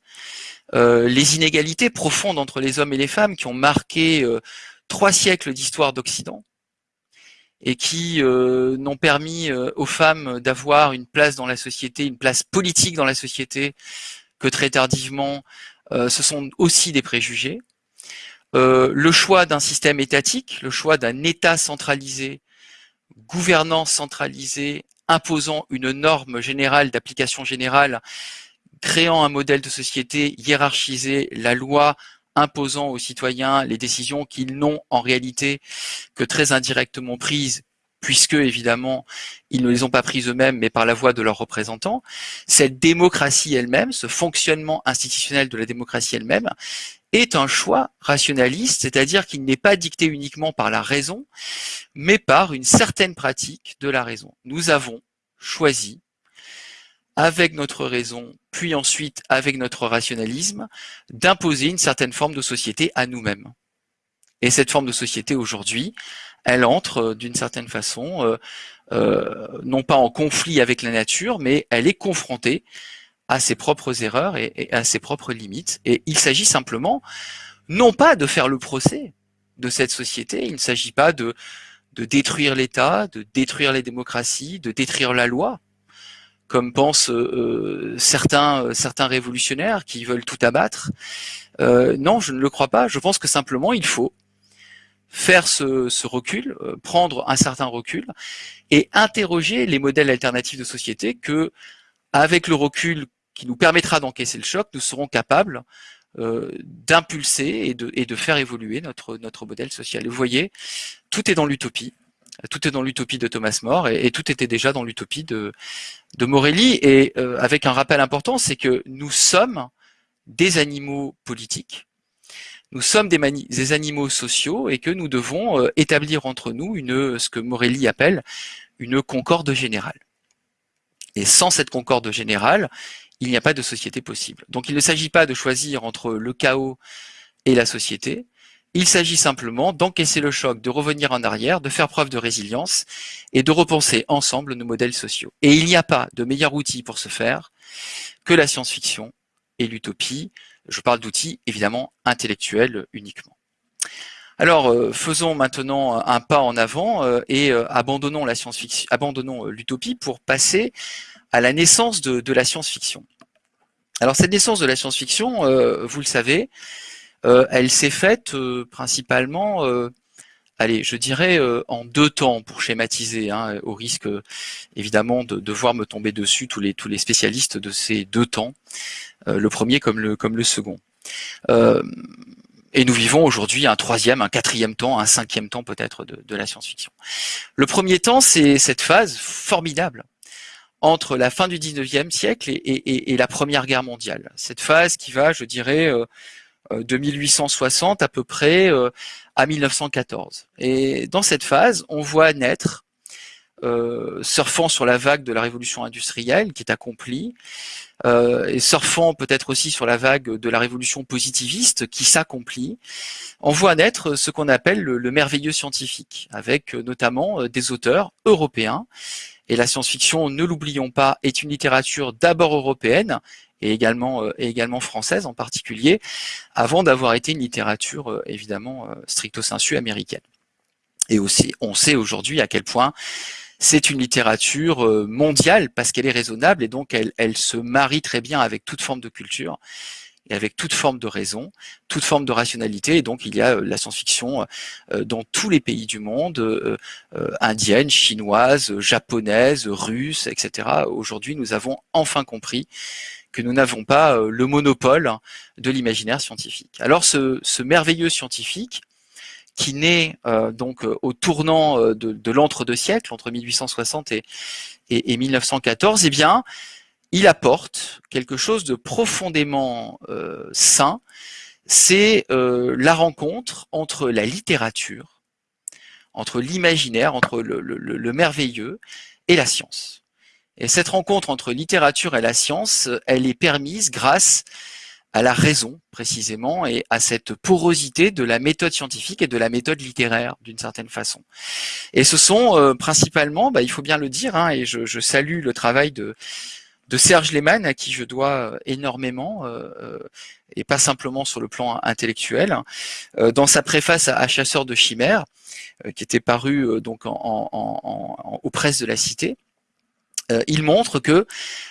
Euh, les inégalités profondes entre les hommes et les femmes qui ont marqué trois siècles d'histoire d'Occident et qui euh, n'ont permis euh, aux femmes d'avoir une place dans la société, une place politique dans la société, que très tardivement, euh, ce sont aussi des préjugés. le choix d'un système étatique, le choix d'un État centralisé, gouvernance centralisée, imposant une norme générale d'application générale, créant un modèle de société hiérarchisé, la loi imposant aux citoyens les décisions qu'ils n'ont en réalité que très indirectement prises, puisque évidemment ils ne les ont pas prises eux-mêmes, mais par la voix de leurs représentants. Cette démocratie elle-même, ce fonctionnement institutionnel de la démocratie elle-même, est un choix rationaliste, c'est-à-dire qu'il n'est pas dicté uniquement par la raison, mais par une certaine pratique de la raison. Nous avons choisi avec notre raison, puis ensuite avec notre rationalisme, d'imposer une certaine forme de société à nous-mêmes. Et cette forme de société aujourd'hui, elle entre euh, d'une certaine façon, euh, euh, non pas en conflit avec la nature, mais elle est confrontée à ses propres erreurs et, à ses propres limites. Et il s'agit simplement, non pas de faire le procès de cette société, il ne s'agit pas de, de détruire l'État, de détruire les démocraties, de détruire la loi, comme pensent euh, certains, euh, certains révolutionnaires qui veulent tout abattre. Euh, non, je ne le crois pas. Je pense que simplement il faut faire ce, ce recul, prendre un certain recul et interroger les modèles alternatifs de société que, avec le recul qui nous permettra d'encaisser le choc, nous serons capables euh, d'impulser et de, et de faire évoluer notre, notre modèle social. Et vous voyez, tout est dans l'utopie tout est dans l'utopie de Thomas More et, tout était déjà dans l'utopie de, de Morelli. Et euh, avec un rappel important, c'est que nous sommes des animaux politiques, nous sommes des, des animaux sociaux et que nous devons euh, établir entre nous une, ce que Morelli appelle une concorde générale. Et sans cette concorde générale, il n'y a pas de société possible. Donc il ne s'agit pas de choisir entre le chaos et la société, il s'agit simplement d'encaisser le choc, de revenir en arrière, de faire preuve de résilience et de repenser ensemble nos modèles sociaux. Et il n'y a pas de meilleur outil pour ce faire que la science-fiction et l'utopie. Je parle d'outils évidemment intellectuels uniquement. Alors, euh, faisons maintenant un pas en avant euh, et euh, abandonnons la science-fiction, abandonnons l'utopie pour passer à la naissance de, de la science-fiction. Alors, cette naissance de la science-fiction, vous le savez, elle s'est faite principalement, allez, je dirais en deux temps pour schématiser, hein, au risque évidemment de devoir me tomber dessus tous les tous les spécialistes de ces deux temps, le premier comme le comme le second. Et nous vivons aujourd'hui un troisième, un quatrième temps, un cinquième temps peut-être de, la science-fiction. Le premier temps, c'est cette phase formidable entre la fin du 19e siècle et, la Première Guerre mondiale. Cette phase qui va, je dirais, euh, euh, de 1860 à peu près euh, à 1914. Et dans cette phase, on voit naître, surfant sur la vague de la révolution industrielle qui est accomplie, et surfant peut-être aussi sur la vague de la révolution positiviste qui s'accomplit, on voit naître ce qu'on appelle le, merveilleux scientifique, avec euh, notamment euh, des auteurs européens. Et la science-fiction, ne l'oublions pas, est une littérature d'abord européenne et également, et également française en particulier, avant d'avoir été une littérature évidemment stricto sensu américaine. Et aussi, on sait aujourd'hui à quel point c'est une littérature euh, mondiale parce qu'elle est raisonnable et donc elle, se marie très bien avec toute forme de culture et avec toute forme de raison, toute forme de rationalité. Et donc, il y a euh, la science-fiction euh, dans tous les pays du monde, indienne, chinoise, japonaise, russe, etc. Aujourd'hui, nous avons enfin compris que nous n'avons pas le monopole de l'imaginaire scientifique. Alors, ce merveilleux scientifique, qui naît euh, donc euh, au tournant euh, de, l'entre-deux siècles, entre 1860 et, et, 1914, eh bien, il apporte quelque chose de profondément sain, c'est la rencontre entre la littérature, entre l'imaginaire, entre le, merveilleux et la science. Et cette rencontre entre littérature et la science, elle est permise grâce à la raison précisément et à cette porosité de la méthode scientifique et de la méthode littéraire d'une certaine façon. Et ce sont euh, principalement, bah, il faut bien le dire, hein, et je, salue le travail de, de Serge Lehmann à qui je dois euh, énormément euh, et pas simplement sur le plan intellectuel. dans sa préface à, Chasseur de chimères, qui était paru donc en, en, aux presses de la Cité, euh, il montre que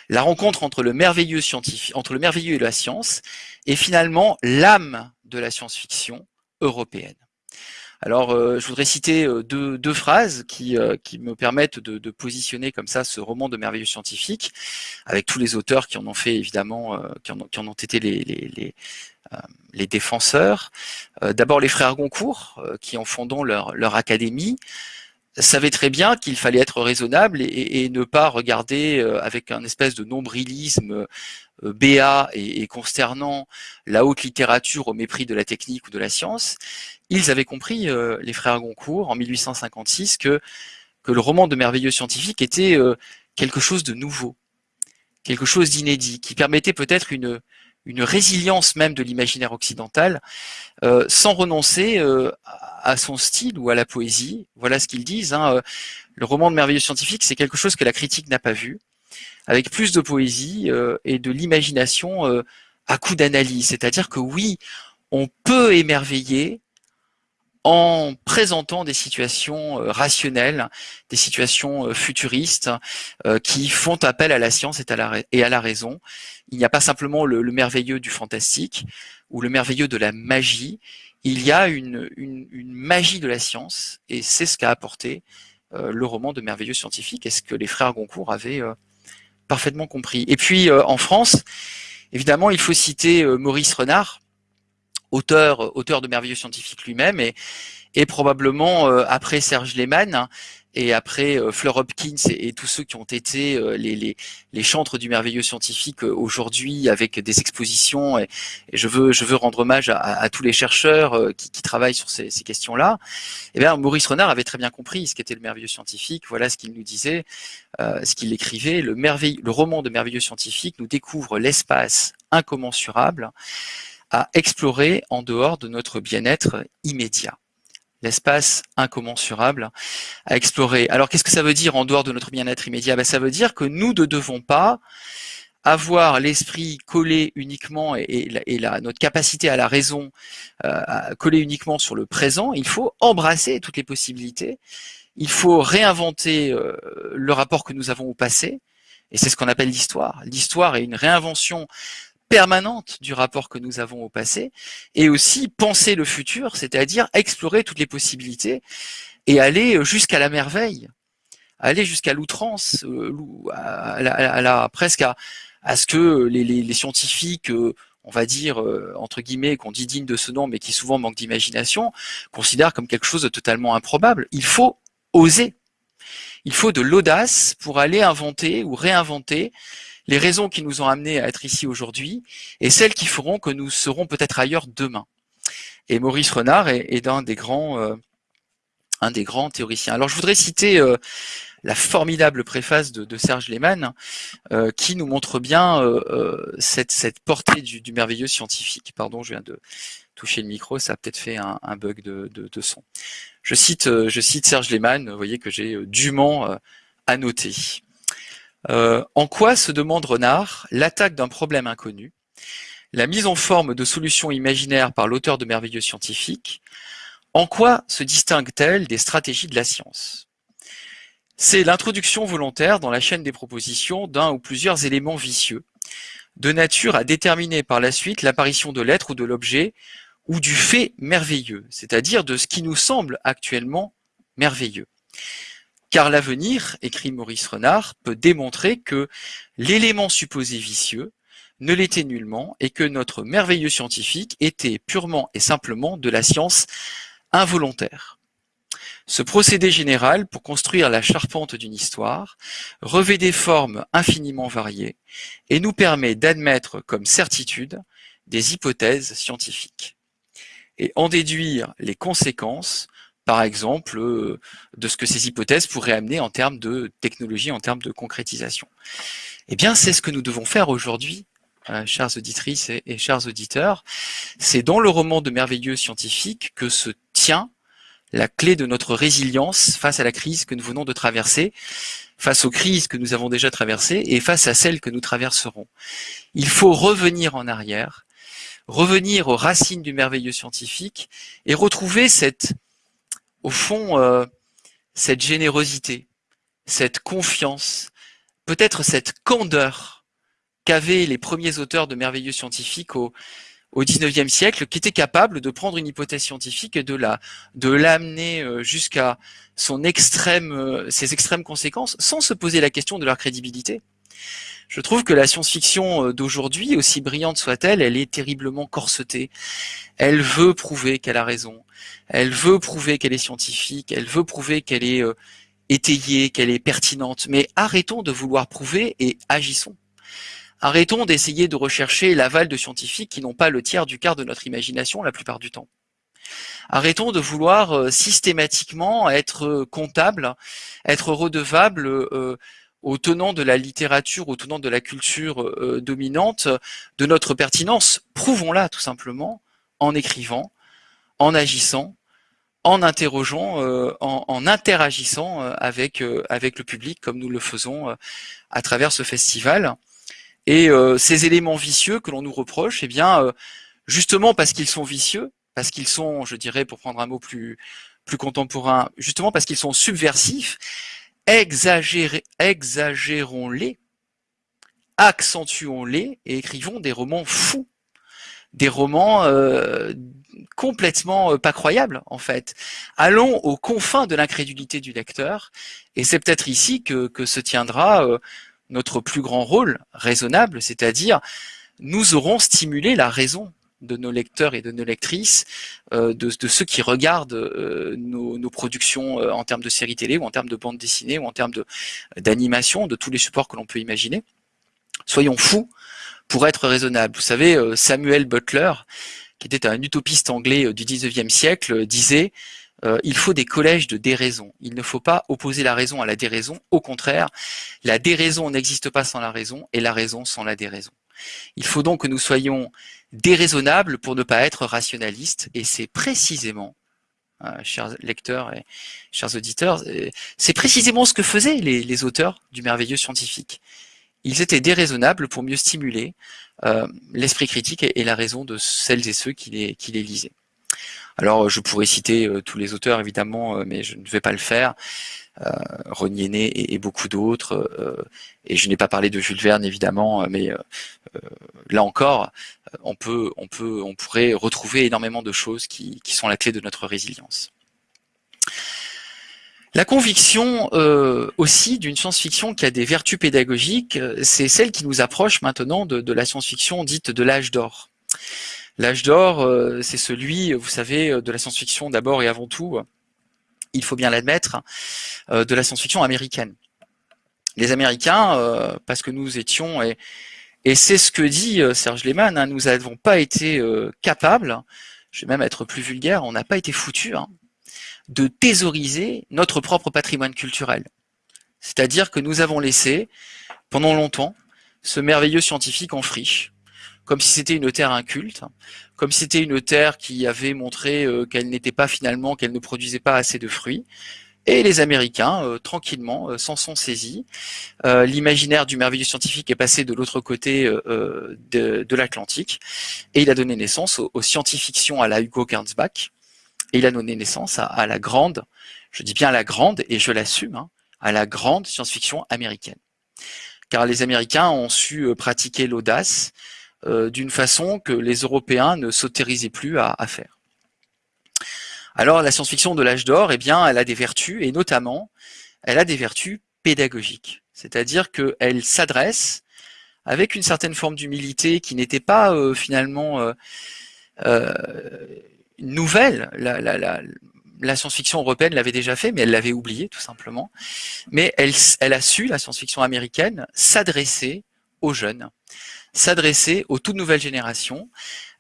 la rencontre entre le merveilleux scientifique, entre le merveilleux et la science est finalement l'âme de la science-fiction européenne. Alors, euh, je voudrais citer euh, deux, phrases qui, me permettent de, positionner comme ça ce roman de merveilleux scientifique, avec tous les auteurs qui en ont fait évidemment, qui, en ont, été les, défenseurs. D'abord les frères Goncourt, qui en fondant leur académie, savait très bien qu'il fallait être raisonnable et, ne pas regarder euh, avec un espèce de nombrilisme euh, béat et, consternant la haute littérature au mépris de la technique ou de la science. Ils avaient compris, euh, les frères Goncourt, en 1856, que, que le roman de merveilleux scientifique était quelque chose de nouveau, quelque chose d'inédit, qui permettait peut-être une, une résilience même de l'imaginaire occidental, euh, sans renoncer euh, à son style ou à la poésie. Voilà ce qu'ils disent. Hein, euh, le roman de merveilleux scientifique, c'est quelque chose que la critique n'a pas vu, avec plus de poésie et de l'imagination à coup d'analyse. C'est-à-dire que oui, on peut émerveiller en présentant des situations euh, rationnelles, des situations euh, futuristes euh, qui font appel à la science et à la, raison. Il n'y a pas simplement le, merveilleux du fantastique ou le merveilleux de la magie, il y a une, magie de la science et c'est ce qu'a apporté le roman de merveilleux scientifique et ce que les frères Goncourt avaient parfaitement compris. Et puis en France, évidemment, il faut citer Maurice Renard, auteur, de merveilleux scientifiques lui-même, et, probablement euh, après Serge Lehmann, et après euh, Fleur Hopkins et, tous ceux qui ont été euh, les, les, les, chantres du merveilleux scientifique euh, aujourd'hui avec des expositions et, je veux je veux rendre hommage à, tous les chercheurs qui, qui, travaillent sur ces, ces questions-là. Et eh bien Maurice Renard avait très bien compris ce qu'était le merveilleux scientifique. Voilà ce qu'il nous disait, ce qu'il écrivait. Le merveille, le roman de merveilleux scientifique nous découvre l'espace incommensurable à explorer en dehors de notre bien-être immédiat l'espace incommensurable à explorer. Alors qu'est-ce que ça veut dire en dehors de notre bien-être immédiat? Ben, Ça veut dire que nous ne devons pas avoir l'esprit collé uniquement et, la, notre capacité à la raison euh, collé uniquement sur le présent, il faut embrasser toutes les possibilités, il faut réinventer euh, le rapport que nous avons au passé, et c'est ce qu'on appelle l'histoire. L'histoire est une réinvention permanente du rapport que nous avons au passé, et aussi penser le futur, c'est-à-dire explorer toutes les possibilités et aller jusqu'à la merveille, aller jusqu'à l'outrance, euh, à, la, presque à, à, ce que les, les, scientifiques, euh, on va dire, euh, entre guillemets, qu'on dit digne de ce nom, mais qui souvent manquent d'imagination, considèrent comme quelque chose de totalement improbable. Il faut oser. Il faut de l'audace pour aller inventer ou réinventer les raisons qui nous ont amenés à être ici aujourd'hui et celles qui feront que nous serons peut-être ailleurs demain. Et Maurice Renard est, un des grands euh, un des grands théoriciens. Alors je voudrais citer euh, la formidable préface de, Serge Lehmann euh, qui nous montre bien cette, portée du, merveilleux scientifique. Pardon, je viens de toucher le micro, ça a peut-être fait un, bug de, de, son. Je cite, je cite Serge Lehmann, vous voyez que j'ai dûment annoté. Euh, en quoi se demande Renard l'attaque d'un problème inconnu, la mise en forme de solutions imaginaires par l'auteur de merveilleux scientifiques, en quoi se distingue-t-elle des stratégies de la science? C'est l'introduction volontaire dans la chaîne des propositions d'un ou plusieurs éléments vicieux, de nature à déterminer par la suite l'apparition de l'être ou de l'objet, ou du fait merveilleux, c'est-à-dire de ce qui nous semble actuellement merveilleux. Car l'avenir, écrit Maurice Renard, peut démontrer que l'élément supposé vicieux ne l'était nullement et que notre merveilleux scientifique était purement et simplement de la science involontaire. Ce procédé général pour construire la charpente d'une histoire revêt des formes infiniment variées et nous permet d'admettre comme certitude des hypothèses scientifiques et en déduire les conséquences par exemple, euh, de ce que ces hypothèses pourraient amener en termes de technologie, en termes de concrétisation. Eh bien, c'est ce que nous devons faire aujourd'hui, euh, chères auditrices et, chers auditeurs. C'est dans le roman de merveilleux scientifiques que se tient la clé de notre résilience face à la crise que nous venons de traverser, face aux crises que nous avons déjà traversées et face à celles que nous traverserons. Il faut revenir en arrière, revenir aux racines du merveilleux scientifique et retrouver cette au fond, euh, cette générosité, cette confiance, peut-être cette candeur qu'avaient les premiers auteurs de merveilleux scientifiques au, au 19e siècle, qui étaient capables de prendre une hypothèse scientifique et de la de l'amener euh, jusqu'à euh, ses extrêmes conséquences, sans se poser la question de leur crédibilité. Je trouve que la science-fiction d'aujourd'hui, aussi brillante soit-elle, elle est terriblement corsetée. Elle veut prouver qu'elle a raison elle veut prouver qu'elle est scientifique, elle veut prouver qu'elle est euh, étayée, qu'elle est pertinente, mais arrêtons de vouloir prouver et agissons. Arrêtons d'essayer de rechercher l'aval de scientifiques qui n'ont pas le tiers du quart de notre imagination la plupart du temps. Arrêtons de vouloir euh, systématiquement être euh, comptable, être redevable aux tenants de la littérature, aux tenants de la culture dominante, de notre pertinence. Prouvons-la tout simplement en écrivant, en agissant, en interrogeant, euh, en, interagissant euh, avec euh, avec le public comme nous le faisons à travers ce festival. Et ces éléments vicieux que l'on nous reproche, eh bien, justement parce qu'ils sont vicieux, parce qu'ils sont, je dirais, pour prendre un mot plus plus contemporain, justement parce qu'ils sont subversifs, exagérons-les, accentuons-les et écrivons des romans fous des romans euh, complètement euh, pas croyables en fait. Allons aux confins de l'incrédulité du lecteur, et c'est peut-être ici que, se tiendra euh, notre plus grand rôle raisonnable, c'est-à-dire nous aurons stimulé la raison de nos lecteurs et de nos lectrices, euh, de, ceux qui regardent euh, nos, productions en termes de séries télé ou en termes de bande dessinée ou en termes d'animation, de, tous les supports que l'on peut imaginer. Soyons fous pour être raisonnables. Vous savez, Samuel Butler, qui était un utopiste anglais du 19e siècle, disait il faut des collèges de déraison. Il ne faut pas opposer la raison à la déraison. Au contraire, la déraison n'existe pas sans la raison et la raison sans la déraison. Il faut donc que nous soyons déraisonnables pour ne pas être rationalistes, et c'est précisément, euh, chers lecteurs et chers auditeurs, euh, c'est précisément ce que faisaient les, auteurs du merveilleux scientifique. Ils étaient déraisonnables pour mieux stimuler euh, l'esprit critique et, la raison de celles et ceux qui les, lisaient. Alors, je pourrais citer tous les auteurs, évidemment, mais je ne vais pas le faire. Euh, René et, beaucoup d'autres. Euh, et je n'ai pas parlé de Jules Verne évidemment, mais euh, là encore, on peut, on peut, on pourrait retrouver énormément de choses qui, sont la clé de notre résilience. La conviction aussi d'une science-fiction qui a des vertus pédagogiques, c'est celle qui nous approche maintenant de, la science-fiction dite de l'âge d'or. L'âge d'or, c'est celui, vous savez, de la science-fiction d'abord et avant tout, il faut bien l'admettre, euh, de la science-fiction américaine. Les Américains, euh, parce que nous étions, et, c'est ce que dit euh, Serge Lehmann, hein, nous n'avons pas été capables, je vais même être plus vulgaire, on n'a pas été foutus, hein, de thésauriser notre propre patrimoine culturel. C'est-à-dire que nous avons laissé, pendant longtemps, ce merveilleux scientifique en friche, comme si c'était une terre inculte, comme si c'était une terre qui avait montré euh, qu'elle n'était pas finalement, qu'elle ne produisait pas assez de fruits. Et les Américains, euh, tranquillement, euh, s'en sont saisis. L'imaginaire du merveilleux scientifique est passé de l'autre côté de, l'Atlantique, et il a donné naissance aux, scientifictions à la Hugo Gernsback, et il a donné naissance à, la grande, je dis bien la grande, et je l'assume, hein, à la grande science-fiction américaine. Car les Américains ont su pratiquer l'audace, euh, d'une façon que les Européens ne s'autorisaient plus à, faire. Alors la science-fiction de l'âge d'or, eh bien, elle a des vertus, et notamment, elle a des vertus pédagogiques. C'est-à-dire qu'elle s'adresse avec une certaine forme d'humilité qui n'était pas euh, finalement euh, nouvelle. La, science-fiction européenne l'avait déjà fait, mais elle l'avait oublié tout simplement. Mais elle, elle a su, la science-fiction américaine, s'adresser aux jeunes, s'adresser aux toutes nouvelles générations.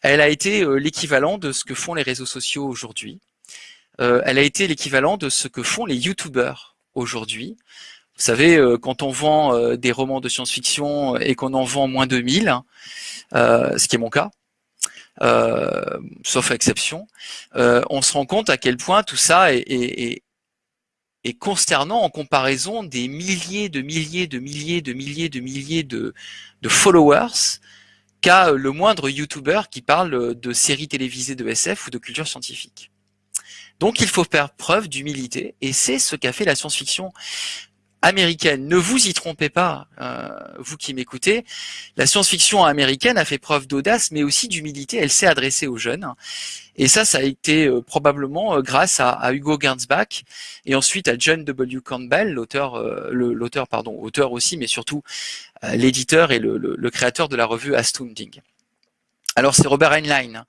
Elle a été euh, l'équivalent de ce que font les réseaux sociaux aujourd'hui. Euh, elle a été l'équivalent de ce que font les youtubeurs aujourd'hui. Vous savez, euh, quand on vend des romans de science-fiction et qu'on en vend moins de 1000, ce qui est mon cas, sauf exception, on se rend compte à quel point tout ça est, consternant en comparaison des milliers de milliers de milliers de milliers de milliers de, followers qu'a le moindre YouTuber qui parle de séries télévisées de SF ou de culture scientifique. Donc il faut faire preuve d'humilité, et c'est ce qu'a fait la science-fiction américaine. Ne vous y trompez pas, euh, vous qui m'écoutez. La science-fiction américaine a fait preuve d'audace, mais aussi d'humilité. Elle s'est adressée aux jeunes. Et ça, ça a été euh, probablement euh, grâce à, Hugo Gernsback et ensuite à John W. Campbell, l'auteur, l'auteur pardon, auteur aussi, mais surtout l'éditeur et le, créateur de la revue Astounding. Alors c'est Robert Heinlein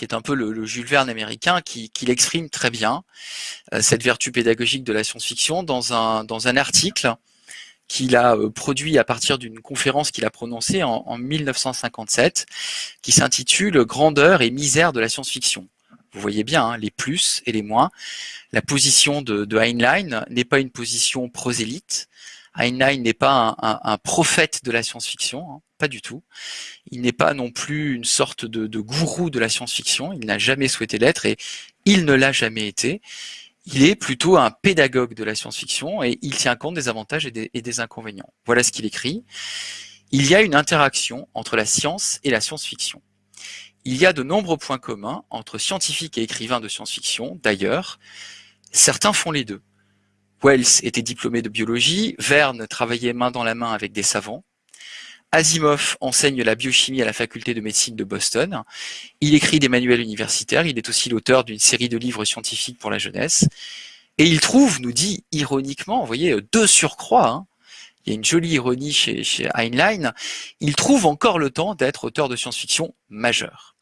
qui est un peu le, Jules Verne américain, qui, l'exprime très bien, euh, cette vertu pédagogique de la science-fiction, dans un, dans un article qu'il a euh, produit à partir d'une conférence qu'il a prononcée en, 1957, qui s'intitule « Grandeur et misère de la science-fiction ». Vous voyez bien hein, les plus et les moins. La position de, de Heinlein n'est pas une position prosélyte, Heinlein n'est pas un, prophète de la science-fiction, hein, pas du tout. Il n'est pas non plus une sorte de, gourou de la science-fiction, il n'a jamais souhaité l'être et il ne l'a jamais été. Il est plutôt un pédagogue de la science-fiction et il tient compte des avantages et des, et des inconvénients. Voilà ce qu'il écrit. Il y a une interaction entre la science et la science-fiction. Il y a de nombreux points communs entre scientifiques et écrivains de science-fiction. D'ailleurs, certains font les deux. Wells était diplômé de biologie, Verne travaillait main dans la main avec des savants, Asimov enseigne la biochimie à la faculté de médecine de Boston. Il écrit des manuels universitaires. Il est aussi l'auteur d'une série de livres scientifiques pour la jeunesse. Et il trouve, nous dit ironiquement, vous voyez, deux surcroît, hein, il y a une jolie ironie chez, chez Heinlein, il trouve encore le temps d'être auteur de science-fiction majeur.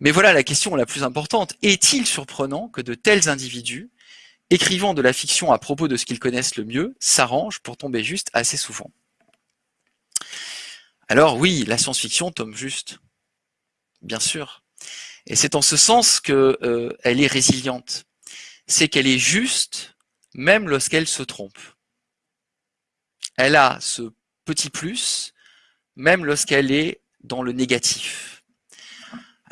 Mais voilà la question la plus importante. Est-il surprenant que de tels individus, écrivant de la fiction à propos de ce qu'ils connaissent le mieux, s'arrangent pour tomber juste assez souvent Alors oui, la science-fiction tombe juste. Bien sûr. Et c'est en ce sens qu'elle euh, est résiliente. C'est qu'elle est juste même lorsqu'elle se trompe. Elle a ce petit plus même lorsqu'elle est dans le négatif.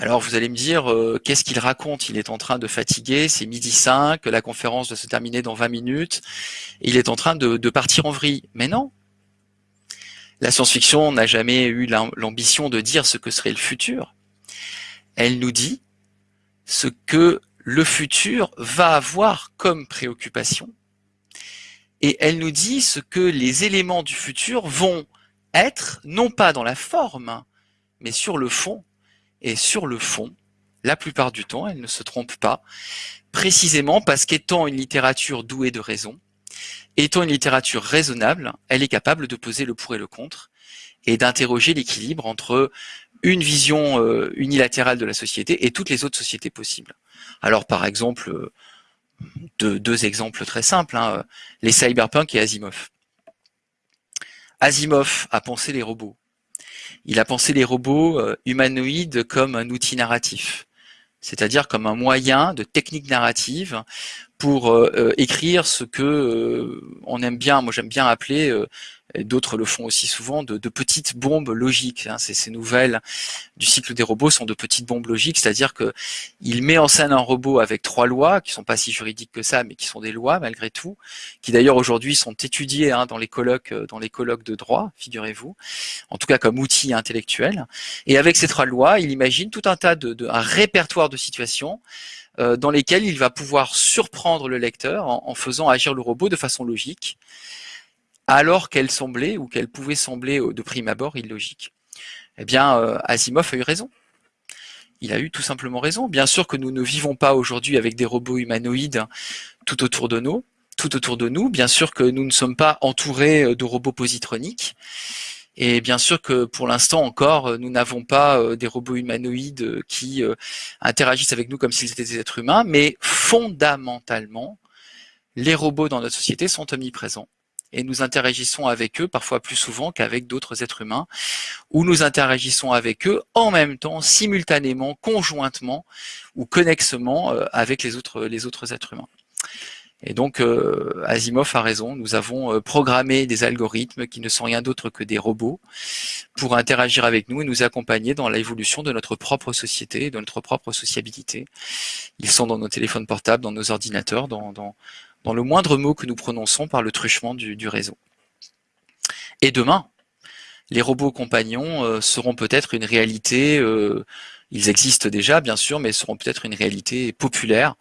Alors vous allez me dire, euh, qu'est-ce qu'il raconte? Il est en train de fatiguer, c'est midi 5, la conférence doit se terminer dans 20 minutes, il est en train de, de partir en vrille. Mais non La science-fiction n'a jamais eu l'ambition de dire ce que serait le futur. Elle nous dit ce que le futur va avoir comme préoccupation, et elle nous dit ce que les éléments du futur vont être, non pas dans la forme, mais sur le fond. Et sur le fond, la plupart du temps, elle ne se trompe pas, précisément parce qu'étant une littérature douée de raison, étant une littérature raisonnable, elle est capable de poser le pour et le contre, et d'interroger l'équilibre entre une vision euh, unilatérale de la société et toutes les autres sociétés possibles. Alors par exemple, euh, deux, exemples très simples, hein, les cyberpunk et Asimov. Asimov a pensé les robots. Il a pensé les robots euh, humanoïdes comme un outil narratif, c'est-à-dire comme un moyen de technique narrative pour euh, euh, écrire ce que on aime bien, moi j'aime bien appeler et d'autres le font aussi souvent, de, petites bombes logiques. Hein. Ces, nouvelles du cycle des robots sont de petites bombes logiques, c'est-à-dire que il met en scène un robot avec trois lois, qui sont pas si juridiques que ça, mais qui sont des lois malgré tout, qui d'ailleurs aujourd'hui sont étudiées hein, dans les colloques, euh, dans les colloques de droit, figurez-vous, en tout cas comme outil intellectuel. Et avec ces trois lois, il imagine tout un tas de, un répertoire de situations euh, dans lesquelles il va pouvoir surprendre le lecteur en faisant agir le robot de façon logique alors qu'elle semblait ou qu'elle pouvait sembler de prime abord illogique. Eh bien, euh, Asimov a eu raison. Il a eu tout simplement raison. Bien sûr que nous ne vivons pas aujourd'hui avec des robots humanoïdes tout autour de nous. Bien sûr que nous ne sommes pas entourés euh, de robots positroniques. Et bien sûr que pour l'instant encore, euh, nous n'avons pas des robots humanoïdes qui interagissent avec nous comme s'ils étaient des êtres humains, mais fondamentalement, les robots dans notre société sont omniprésents et nous interagissons avec eux parfois plus souvent qu'avec d'autres êtres humains, ou nous interagissons avec eux en même temps, simultanément, conjointement ou connexement euh, avec les autres, les autres êtres humains. Et donc, euh, Asimov a raison, nous avons euh, programmé des algorithmes qui ne sont rien d'autre que des robots pour interagir avec nous et nous accompagner dans l'évolution de notre propre société, de notre propre sociabilité. Ils sont dans nos téléphones portables, dans nos ordinateurs, dans, dans, dans le moindre mot que nous prononçons par le truchement du, réseau. Et demain, les robots compagnons euh, seront peut-être une réalité, euh, ils existent déjà bien sûr, mais seront peut-être une réalité populaire,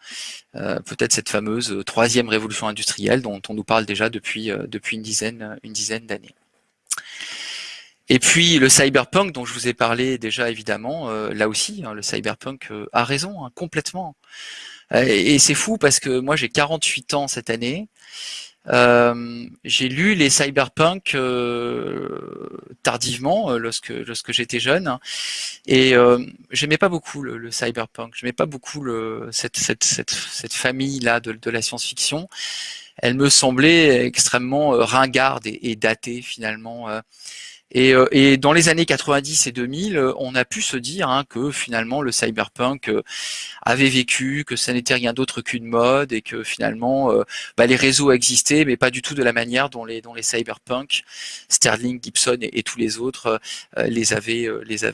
euh, peut-être cette fameuse troisième révolution industrielle dont on nous parle déjà depuis, depuis une dizaine, une dizaine d'années. Et puis le cyberpunk dont je vous ai parlé déjà évidemment, là aussi, hein, le cyberpunk a raison, hein, complètement. Euh, et, c'est fou parce que moi j'ai 48 ans cette année. Euh, j'ai lu les cyberpunk euh, tardivement lorsque lorsque j'étais jeune. Et j'aimais pas beaucoup le, le cyberpunk. J'aimais pas beaucoup le, cette, cette, cette, cette famille là de, de la science-fiction. Elle me semblait extrêmement ringarde et, et datée finalement et, euh, et, dans les années 90 et 2000, euh, on a pu se dire hein, que finalement le cyberpunk euh, avait vécu, que ça n'était rien d'autre qu'une mode et que finalement bah, les réseaux existaient, mais pas du tout de la manière dont les, dont cyberpunk, Sterling, Gibson et, tous les autres les avaient,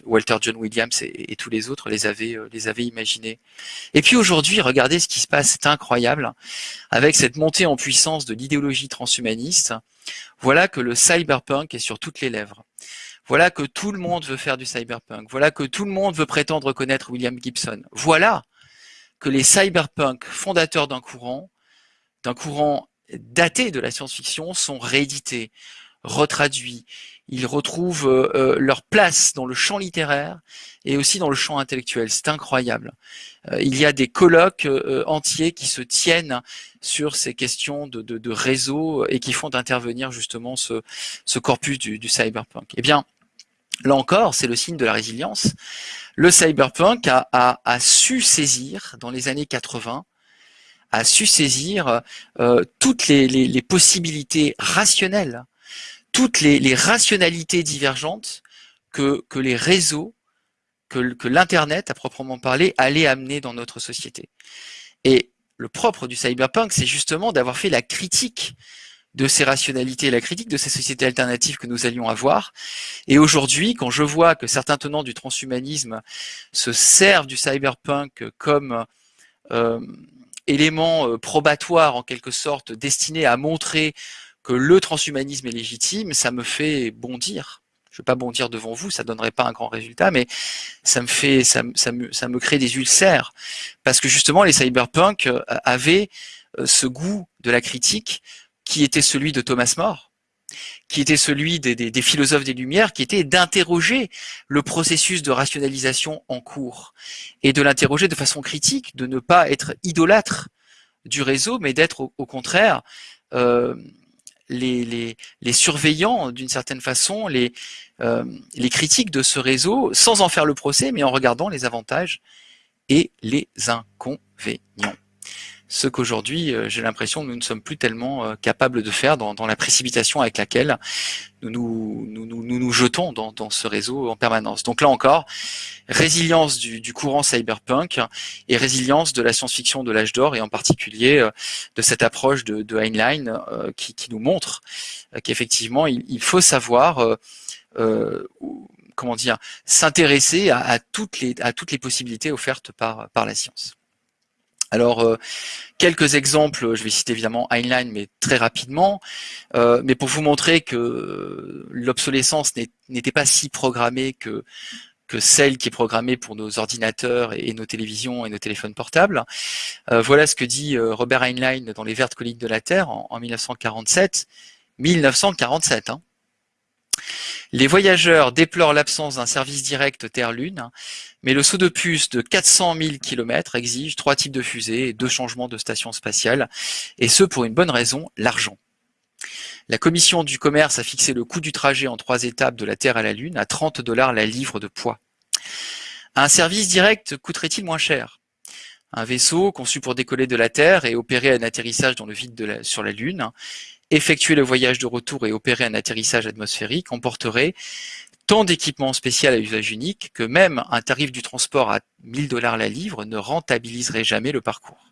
Walter John Williams et, tous les autres les avaient imaginés. Et puis aujourd'hui, regardez ce qui se passe, c'est incroyable, avec cette montée en puissance de l'idéologie transhumaniste. Voilà que le cyberpunk est sur toutes les lèvres. Voilà que tout le monde veut faire du cyberpunk. Voilà que tout le monde veut prétendre connaître William Gibson. Voilà que les cyberpunk fondateurs d'un courant, d'un courant daté de la science-fiction, sont réédités, retraduits. Ils retrouvent euh, euh, leur place dans le champ littéraire et aussi dans le champ intellectuel. C'est incroyable. Euh, il y a des colloques entiers qui se tiennent sur ces questions de, de, réseau et qui font intervenir justement ce, ce corpus du, du cyberpunk. Eh bien, Là encore, c'est le signe de la résilience. le cyberpunk a, a, su saisir, dans les années 80, a su saisir euh, toutes les, les, les, possibilités rationnelles, toutes les, les rationalités divergentes que, que les réseaux, que, que l'Internet, à proprement parler, allait amener dans notre société. Et le propre du cyberpunk, c'est justement d'avoir fait la critique de ces rationalités, la critique de ces sociétés alternatives que nous allions avoir. Et aujourd'hui, quand je vois que certains tenants du transhumanisme se servent du cyberpunk comme euh, élément euh, probatoire en quelque sorte, destiné à montrer que le transhumanisme est légitime, ça me fait bondir. Je ne vais pas bondir devant vous, ça donnerait pas un grand résultat, mais ça me fait, ça, ça, me, ça me crée des ulcères, parce que justement les cyberpunk euh, avaient ce goût de la critique qui était celui de Thomas More, qui était celui des, des, des philosophes des Lumières, qui était d'interroger le processus de rationalisation en cours et de l'interroger de façon critique, de ne pas être idolâtre du réseau, mais d'être au, au, contraire euh, les, les, surveillants d'une certaine façon, euh, les critiques de ce réseau, sans en faire le procès, mais en regardant les avantages et les inconvénients ce qu'aujourd'hui, euh, j'ai l'impression nous ne sommes plus tellement euh, capables de faire dans, dans la précipitation avec laquelle nous nous, nous, nous, nous jetons dans, dans, ce réseau en permanence. Donc là encore, résilience du, du courant cyberpunk et résilience de la science-fiction de l'âge d'or et en particulier euh, de cette approche de, de Heinlein qui, qui, nous montre qu'effectivement, il, il, faut savoir euh, comment dire, s'intéresser à, à, toutes les, à toutes les possibilités offertes par, par la science. Alors, euh, quelques exemples, je vais citer évidemment Heinlein, mais très rapidement, euh, mais pour vous montrer que l'obsolescence n'était pas si programmée que, celle qui est programmée pour nos ordinateurs et, nos télévisions et nos téléphones portables. Euh, voilà ce que dit Robert Heinlein dans Les Vertes collines de la Terre en, en 1947. 1947, hein. Les voyageurs déplorent l'absence d'un service direct Terre-Lune, mais le saut de puce de 400 000 km exige trois types de fusées et deux changements de station spatiale, et ce pour une bonne raison, l'argent. La commission du commerce a fixé le coût du trajet en trois étapes de la Terre à la Lune à 30 dollars la livre de poids. Un service direct coûterait-il moins cher? Un vaisseau conçu pour décoller de la Terre et opérer un atterrissage dans le vide sur la Lune effectuer le voyage de retour et opérer un atterrissage atmosphérique emporterait tant d'équipements spéciaux à usage unique que même un tarif du transport à 1000 dollars la livre ne rentabiliserait jamais le parcours.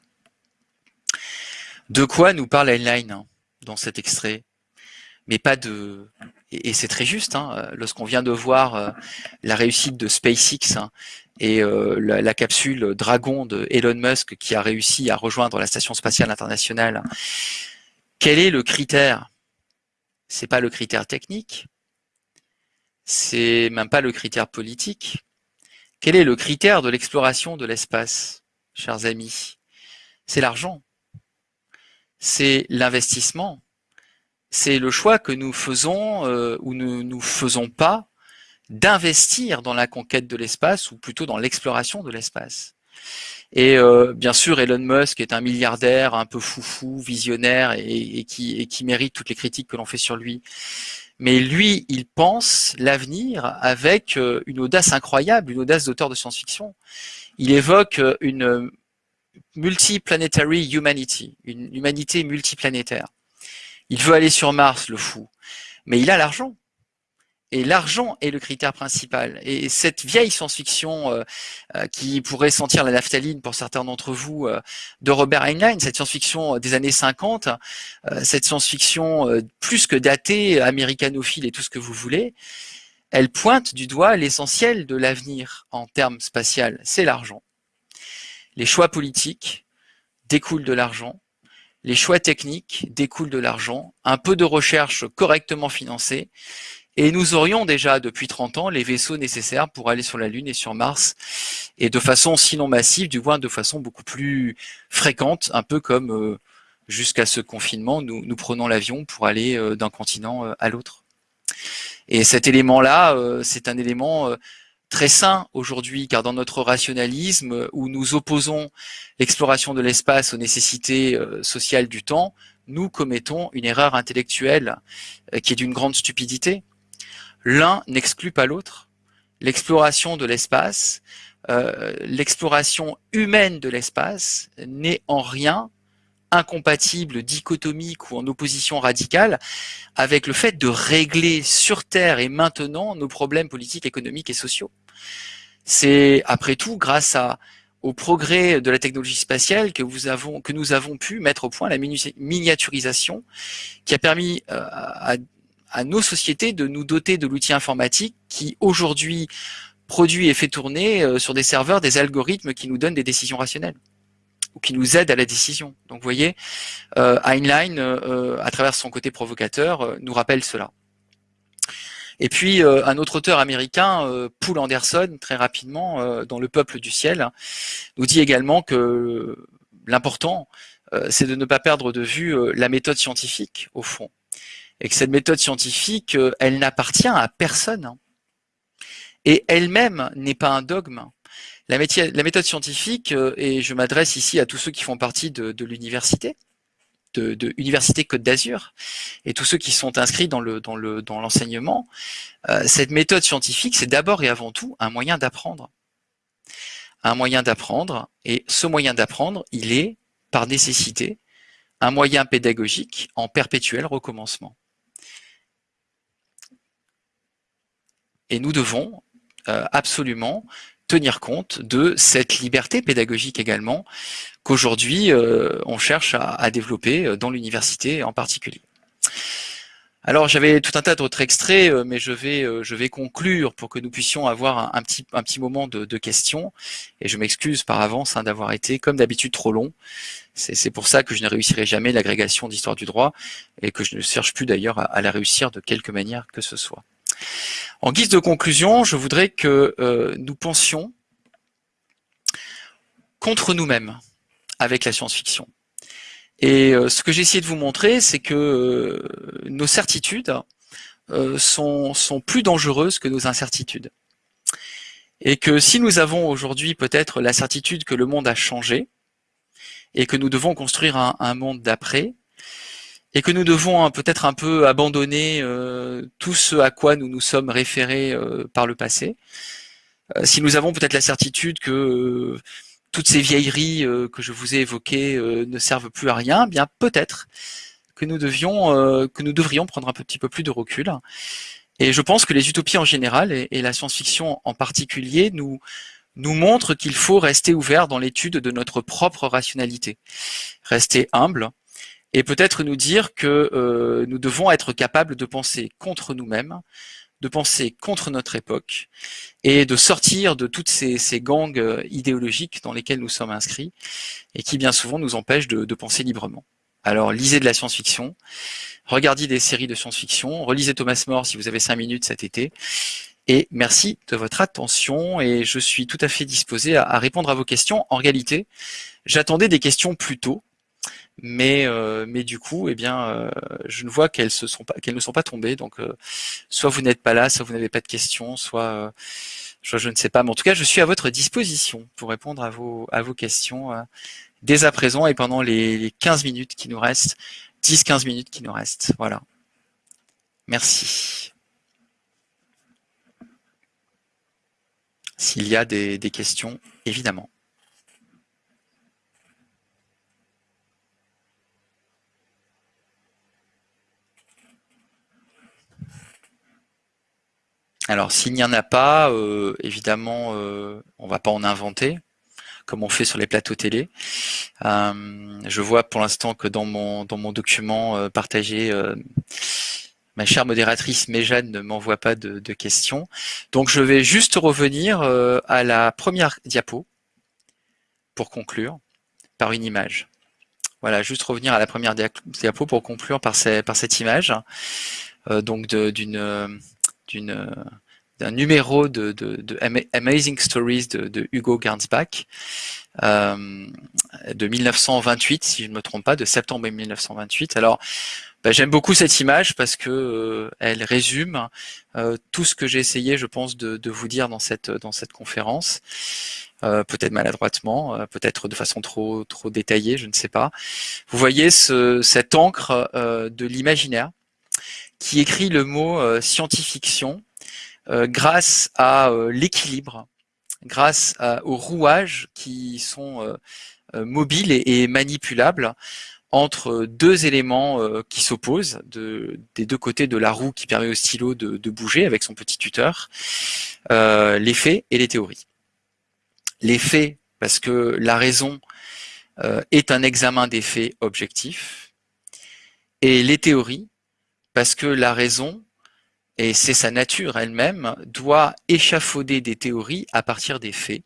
De quoi nous parle Heinlein hein, dans cet extrait? Mais pas de... Et c'est très juste, hein, lorsqu'on vient de voir euh, la réussite de SpaceX hein, et euh, la, capsule Dragon de Elon Musk qui a réussi à rejoindre la Station spatiale internationale quel est le critère? C'est pas le critère technique, c'est même pas le critère politique. Quel est le critère de l'exploration de l'espace, chers amis? C'est l'argent, c'est l'investissement, c'est le choix que nous faisons euh, ou ne nous faisons pas d'investir dans la conquête de l'espace ou plutôt dans l'exploration de l'espace. Et euh, bien sûr, Elon Musk est un milliardaire un peu foufou, visionnaire et, qui, et qui mérite toutes les critiques que l'on fait sur lui. Mais lui, il pense l'avenir avec euh, une audace incroyable, une audace d'auteur de science-fiction. Il évoque euh, une multiplanetary humanity, une humanité multiplanétaire. Il veut aller sur Mars, le fou. Mais il a l'argent. Et l'argent est le critère principal. Et cette vieille science-fiction euh, euh, qui pourrait sentir la naphtaline pour certains d'entre vous euh, de Robert Heinlein, cette science-fiction des années 50, cette science-fiction plus que datée, américanophile et tout ce que vous voulez, elle pointe du doigt l'essentiel de l'avenir en termes spatial, c'est l'argent. Les choix politiques découlent de l'argent, les choix techniques découlent de l'argent, un peu de recherche correctement financée, et nous aurions déjà depuis 30 ans les vaisseaux nécessaires pour aller sur la Lune et sur Mars, et de façon sinon massive, du moins de façon beaucoup plus fréquente, un peu comme euh, jusqu'à ce confinement, nous, nous prenons l'avion pour aller euh, d'un continent euh, à l'autre. Et cet élément-là, c'est un élément très sain aujourd'hui, car dans notre rationalisme, où nous opposons l'exploration de l'espace aux nécessités sociales du temps, nous commettons une erreur intellectuelle qui est d'une grande stupidité. L'un n'exclut pas l'autre. l'exploration de l'espace, euh, l'exploration humaine de l'espace n'est en rien incompatible, dichotomique ou en opposition radicale avec le fait de régler sur Terre et maintenant nos problèmes politiques, économiques et sociaux. C'est après tout grâce à, au progrès de la technologie spatiale que, nous avons pu mettre au point la miniaturisation qui a permis euh, à, à nos sociétés de nous doter de l'outil informatique qui aujourd'hui produit et fait tourner euh, sur des serveurs des algorithmes qui nous donnent des décisions rationnelles ou qui nous aident à la décision. Donc vous voyez, euh, Heinlein, euh, à travers son côté provocateur, nous rappelle cela. Et puis un autre auteur américain, Poul Anderson, très rapidement, dans Le Peuple du ciel, nous dit également que l'important, c'est de ne pas perdre de vue la méthode scientifique, au fond. Et que cette méthode scientifique, elle n'appartient à personne. Hein et elle-même n'est pas un dogme. La, méthode scientifique, euh, et je m'adresse ici à tous ceux qui font partie de, l'université, de, de, Université Côte d'Azur, et tous ceux qui sont inscrits dans l'enseignement, euh, cette méthode scientifique, c'est d'abord et avant tout un moyen d'apprendre. Un moyen d'apprendre, et ce moyen d'apprendre, il est, par nécessité, un moyen pédagogique en perpétuel recommencement. Et nous devons, euh, absolument tenir compte de cette liberté pédagogique également qu'aujourd'hui euh, on cherche à, développer euh, dans l'université en particulier. Alors j'avais tout un tas d'autres extraits, mais je vais je vais conclure pour que nous puissions avoir un, petit un petit moment de, questions. Et je m'excuse par avance hein, d'avoir été comme d'habitude trop long. C'est pour ça que je ne réussirai jamais l'agrégation d'histoire du droit et que je ne cherche plus d'ailleurs à la réussir de quelque manière que ce soit. En guise de conclusion, je voudrais que euh, nous pensions contre nous-mêmes avec la science-fiction. Et euh, ce que j'ai essayé de vous montrer, c'est que euh, nos certitudes sont, sont plus dangereuses que nos incertitudes. Et que si nous avons aujourd'hui peut-être la certitude que le monde a changé, et que nous devons construire un monde d'après, et que nous devons hein, peut-être un peu abandonner euh, tout ce à quoi nous nous sommes référés euh, par le passé. Euh, si nous avons peut-être la certitude que toutes ces vieilleries que je vous ai évoquées ne servent plus à rien, eh bien peut-être que nous devions, que nous devrions prendre un petit peu plus de recul. Et je pense que les utopies en général et, la science-fiction en particulier nous nous montrent qu'il faut rester ouvert dans l'étude de notre propre rationalité, rester humble, et peut-être nous dire que euh, nous devons être capables de penser contre nous-mêmes, de penser contre notre époque et de sortir de toutes ces, gangs euh, idéologiques dans lesquels nous sommes inscrits et qui bien souvent nous empêchent de, de penser librement. Alors lisez de la science-fiction, regardez des séries de science-fiction, relisez Thomas More si vous avez cinq minutes cet été et merci de votre attention et je suis tout à fait disposé à répondre à vos questions. En réalité, j'attendais des questions plus tôt mais euh, mais du coup, eh bien, euh, je ne vois qu'elles se sont pas qu'elles ne sont pas tombées. Donc, euh, soit vous n'êtes pas là, soit vous n'avez pas de questions, soit, soit je ne sais pas. Mais en tout cas, je suis à votre disposition pour répondre à vos à vos questions dès à présent et pendant les, les 15 minutes qui nous restent, 10-15 minutes qui nous restent. Voilà. Merci. S'il y a des, des questions, évidemment. Alors, s'il n'y en a pas, euh, évidemment, euh, on va pas en inventer, comme on fait sur les plateaux télé. Euh, je vois pour l'instant que dans mon document partagé, ma chère modératrice Méjane ne m'envoie pas de, questions. Donc, je vais juste revenir à la première diapo pour conclure par une image. Voilà, juste revenir à la première diapo pour conclure par, cette image. donc d'une numéro de, Amazing Stories de, Hugo Gernsback euh, de 1928, si je ne me trompe pas, de septembre 1928. Alors, bah, j'aime beaucoup cette image parce que euh, elle résume euh, tout ce que j'ai essayé, je pense, de, vous dire dans cette dans cette conférence. Peut-être maladroitement, peut-être de façon trop trop détaillée, je ne sais pas. Vous voyez ce, cette encre de l'imaginaire qui écrit le mot scientifiction grâce à l'équilibre, grâce aux rouages qui sont mobiles et, manipulables entre deux éléments qui s'opposent des deux côtés de la roue qui permet au stylo de, de bouger avec son petit tuteur, les faits et les théories. Les faits, parce que la raison est un examen des faits objectifs, et les théories, parce que la raison, et c'est sa nature elle-même, doit échafauder des théories à partir des faits.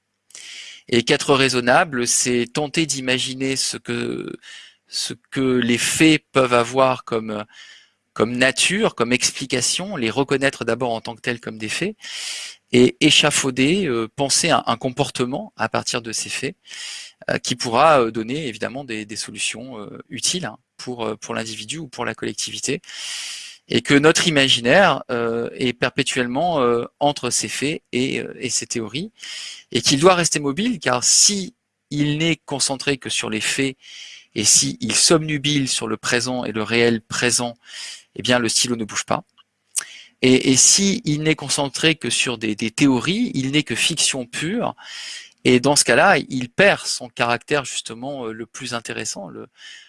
Et qu'être raisonnable, c'est tenter d'imaginer ce que, ce que les faits peuvent avoir comme, comme nature, comme explication, les reconnaître d'abord en tant que tels comme des faits, et échafauder, euh, penser un, comportement à partir de ces faits, euh, qui pourra euh, donner évidemment des, solutions utiles hein pour, pour l'individu ou pour la collectivité, et que notre imaginaire euh, est perpétuellement euh, entre ces faits et, et ces théories, et qu'il doit rester mobile, car si il n'est concentré que sur les faits, et si il somnubile sur le présent et le réel présent, eh bien le stylo ne bouge pas. Et, et si n'est concentré que sur des, théories, il n'est que fiction pure, et dans ce cas-là, il perd son caractère justement le plus intéressant,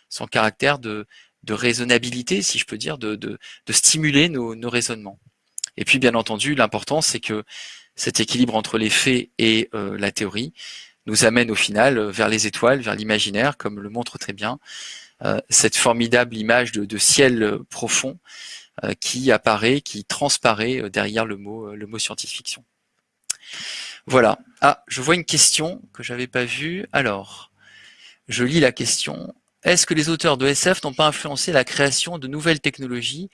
son caractère de, raisonnabilité, si je peux dire, de, stimuler nos, raisonnements. Et puis, bien entendu, l'important, c'est que cet équilibre entre les faits et euh, la théorie nous amène au final vers les étoiles, vers l'imaginaire, comme le montre très bien euh, cette formidable image de, ciel profond euh, qui apparaît, qui transparaît derrière le mot, le mot science-fiction. Voilà. Ah, je vois une question que j'avais pas vue. Alors, je lis la question. Est-ce que les auteurs de SF n'ont pas influencé la création de nouvelles technologies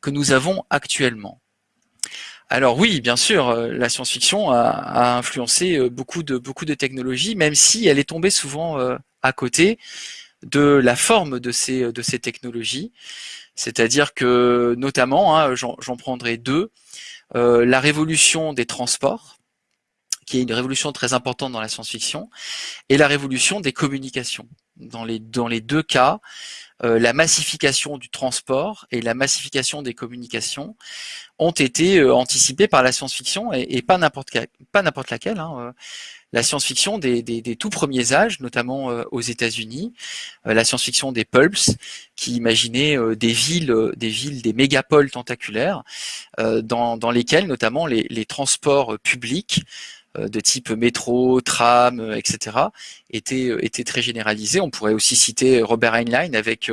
que nous avons actuellement? Alors oui, bien sûr, euh, la science-fiction a, influencé euh, beaucoup de, beaucoup de technologies, même si elle est tombée souvent euh, à côté de la forme de ces, de ces technologies. C'est-à-dire que, notamment, hein, j'en prendrai deux, la révolution des transports, qui est une révolution très importante dans la science-fiction, et la révolution des communications. Dans les, dans les deux cas, euh, la massification du transport et la massification des communications ont été euh, anticipées par la science-fiction et, pas n'importe pas n'importe laquelle. Hein, euh. la science-fiction des, des, des, tout premiers âges, notamment aux États-Unis, la science-fiction des pulps, qui imaginaient des villes, des villes, des mégapoles tentaculaires, dans, dans lesquelles notamment les, les transports publics euh, de type métro, tram, euh, etc., était, euh, était très généralisé. On pourrait aussi citer Robert Heinlein avec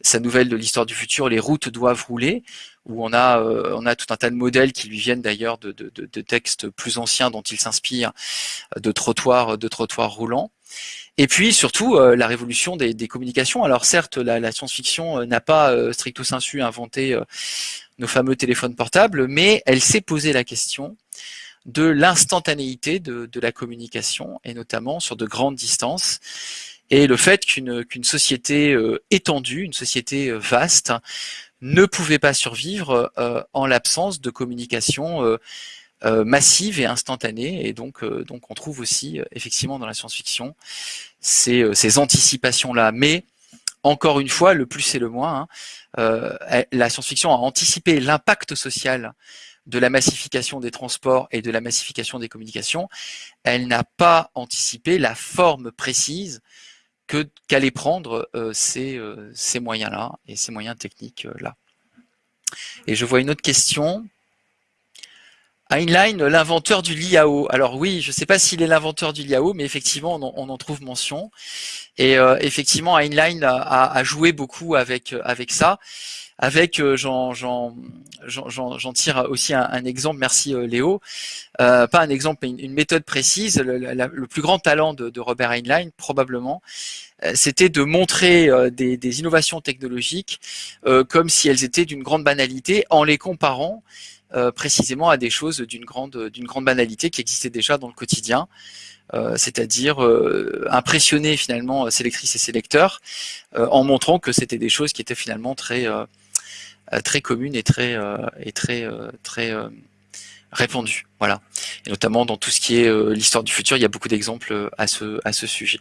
sa nouvelle de l'histoire du futur, Les routes doivent rouler, où on a, on a tout un tas de modèles qui lui viennent d'ailleurs de, de, de, textes plus anciens dont il s'inspire, de trottoirs, de trottoirs roulants. Et puis surtout la révolution des, des, communications. Alors certes, la, la science-fiction n'a pas stricto sensu inventé nos fameux téléphones portables, mais elle s'est posé la question de l'instantanéité de, la communication, et notamment sur de grandes distances, et le fait qu'une société euh, étendue, une société euh, vaste, ne pouvait pas survivre euh, en l'absence de communication massive et instantanée. Et donc, donc on trouve aussi effectivement dans la science-fiction ces, ces anticipations-là. Mais encore une fois, le plus et le moins, hein, la science-fiction a anticipé l'impact social de la massification des transports et de la massification des communications, elle n'a pas anticipé la forme précise qu'allaient prendre euh, ces, euh, ces moyens-là et ces moyens techniques-là. Et je vois une autre question. Heinlein, l'inventeur du Liao. Alors oui, je ne sais pas s'il est l'inventeur du Liao, mais effectivement, on en, trouve mention. Et euh, effectivement, Heinlein a, joué beaucoup avec ça avec, euh, j'en tire aussi un, exemple, merci euh, Léo, euh, pas un exemple, mais une, méthode précise. Le, plus grand talent de, Robert Heinlein, probablement, c'était de montrer des, innovations technologiques comme si elles étaient d'une grande banalité en les comparant précisément à des choses d'une grande, d'une grande banalité qui existaient déjà dans le quotidien. c'est-à-dire impressionner finalement ses et ses lecteurs en montrant que c'était des choses qui étaient finalement très euh, très commune et très euh, et très euh, très répandue. Voilà. Et notamment dans tout ce qui est l'histoire du futur, il y a beaucoup d'exemples à ce à ce sujet.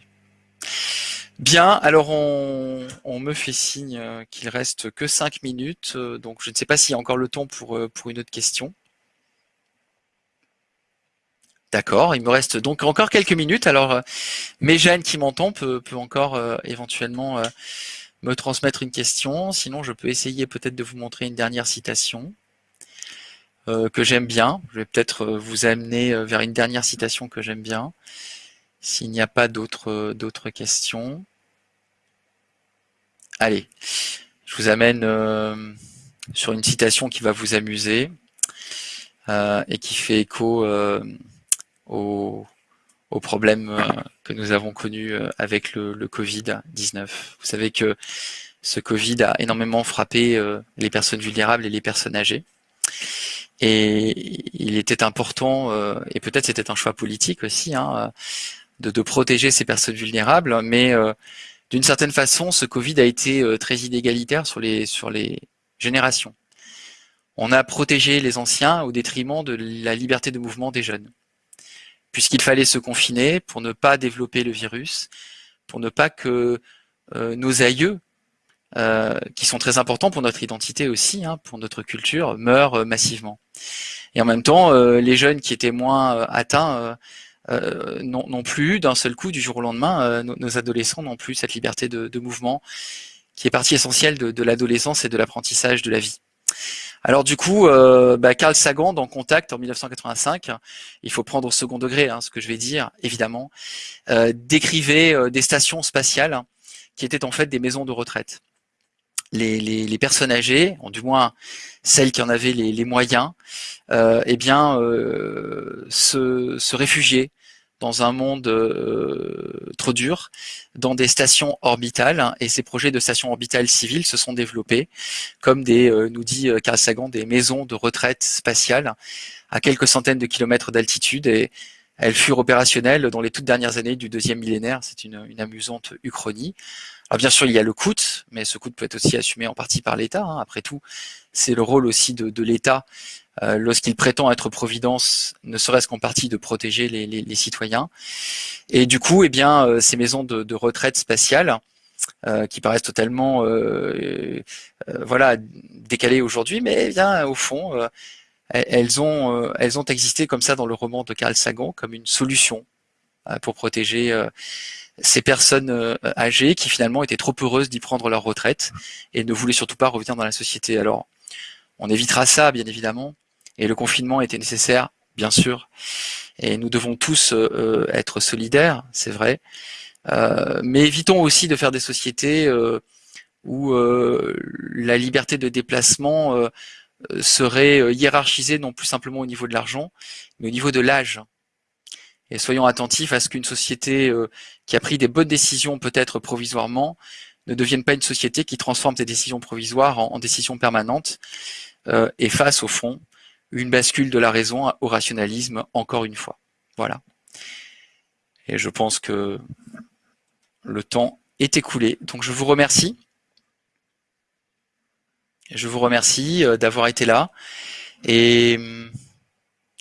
Bien, alors on, on me fait signe qu'il reste que 5 minutes, donc je ne sais pas s'il y a encore le temps pour, pour une autre question. D'accord, il me reste donc encore quelques minutes. Alors, euh, Méjeanne qui m'entend peut, peut encore euh, éventuellement euh, me transmettre une question. Sinon, je peux essayer peut-être de vous montrer une dernière citation que j'aime bien. Je vais peut-être vous amener vers une dernière citation que j'aime bien, s'il n'y a pas d'autres questions. Allez, je vous amène sur une citation qui va vous amuser et qui fait écho aux, problèmes euh, que nous avons connus euh, avec le, Covid-19. Vous savez que ce Covid a énormément frappé euh, les personnes vulnérables et les personnes âgées. Et il était important, et peut-être c'était un choix politique aussi, hein, de, protéger ces personnes vulnérables, mais d'une certaine façon, ce Covid a été très inégalitaire sur les, sur les générations. On a protégé les anciens au détriment de la liberté de mouvement des jeunes puisqu'il fallait se confiner pour ne pas développer le virus, pour ne pas que euh, nos aïeux, euh, qui sont très importants pour notre identité aussi, hein, pour notre culture, meurent euh, massivement. Et en même temps, les jeunes qui étaient moins atteints n'ont plus d'un seul coup, du jour au lendemain, nos, adolescents n'ont plus cette liberté de, mouvement qui est partie essentielle de l'adolescence et de l'apprentissage de la vie. Alors du coup, euh, bah, Carl Sagan, dans Contact en 1985, il faut prendre au second degré hein, ce que je vais dire, évidemment, euh, décrivait euh, des stations spatiales qui étaient en fait des maisons de retraite. Les, personnes âgées, du moins celles qui en avaient les, moyens, eh bien, se réfugiaient dans un monde euh, trop dur, dans des stations orbitales, et ces projets de stations orbitales civiles se sont développés comme des, euh, nous dit euh, Carl Sagan, des maisons de retraite spatiale à quelques centaines de kilomètres d'altitude, et elles furent opérationnelles dans les toutes dernières années du deuxième millénaire. C'est une, amusante uchronie. Alors bien sûr, il y a le coût, mais ce coût peut être aussi assumé en partie par l'État. Hein. Après tout, c'est le rôle aussi de, de l'État euh, lorsqu'il prétend être providence, ne serait-ce qu'en partie de protéger les, citoyens. Et du coup, eh bien, euh, ces maisons de, retraite spatiales, euh, qui paraissent totalement voilà décalées aujourd'hui, mais eh bien au fond, elles ont elles ont existé comme ça dans le roman de Carl Sagan comme une solution pour protéger ces personnes âgées qui finalement étaient trop heureuses d'y prendre leur retraite et ne voulaient surtout pas revenir dans la société. Alors, on évitera ça, bien évidemment, et le confinement était nécessaire, bien sûr. Et nous devons tous euh, euh, être solidaires, c'est vrai. Euh, mais évitons aussi de faire des sociétés où la liberté de déplacement serait hiérarchisée non plus simplement au niveau de l'argent, mais au niveau de l'âge. Et soyons attentifs à ce qu'une société qui a pris des bonnes décisions, peut-être provisoirement, ne devienne pas une société qui transforme ces décisions provisoires en, décisions permanentes et fasse au fond une bascule de la raison au rationalisme, encore une fois. Voilà. Et je pense que le temps est écoulé. Donc je vous remercie. Je vous remercie euh, d'avoir été là. Et hum,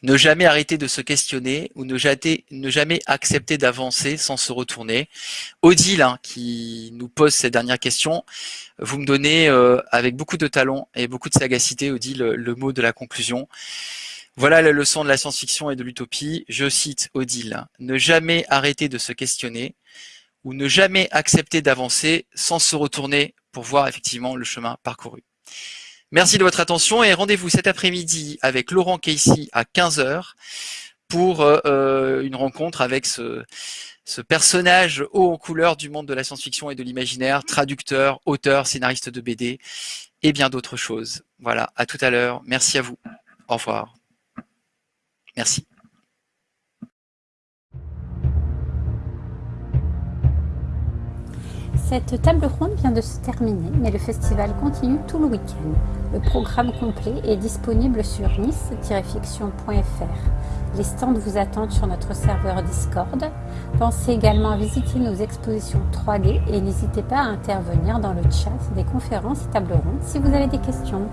ne jamais arrêter de se questionner ou ne jamais, accepter d'avancer sans se retourner. Odile, hein, qui nous pose cette dernière question, vous me donnez euh, avec beaucoup de talent et beaucoup de sagacité, Odile, le, mot de la conclusion. Voilà la leçon de la science-fiction et de l'utopie. Je cite Odile, ne jamais arrêter de se questionner ou ne jamais accepter d'avancer sans se retourner pour voir effectivement le chemin parcouru. Merci de votre attention et rendez-vous cet après-midi avec Laurent Casey à 15h pour euh, euh, une rencontre avec ce, ce personnage haut en couleur du monde de la science-fiction et de l'imaginaire, traducteur, auteur, scénariste de BD et bien d'autres choses. Voilà, à tout à l'heure. Merci à vous. Au revoir. Merci. Cette table ronde vient de se terminer, mais le festival continue tout le week-end. Le programme complet est disponible sur nice-fiction.fr. Les stands vous attendent sur notre serveur Discord. Pensez également à visiter nos expositions 3D et n'hésitez pas à intervenir dans le chat des conférences et tables rondes si vous avez des questions.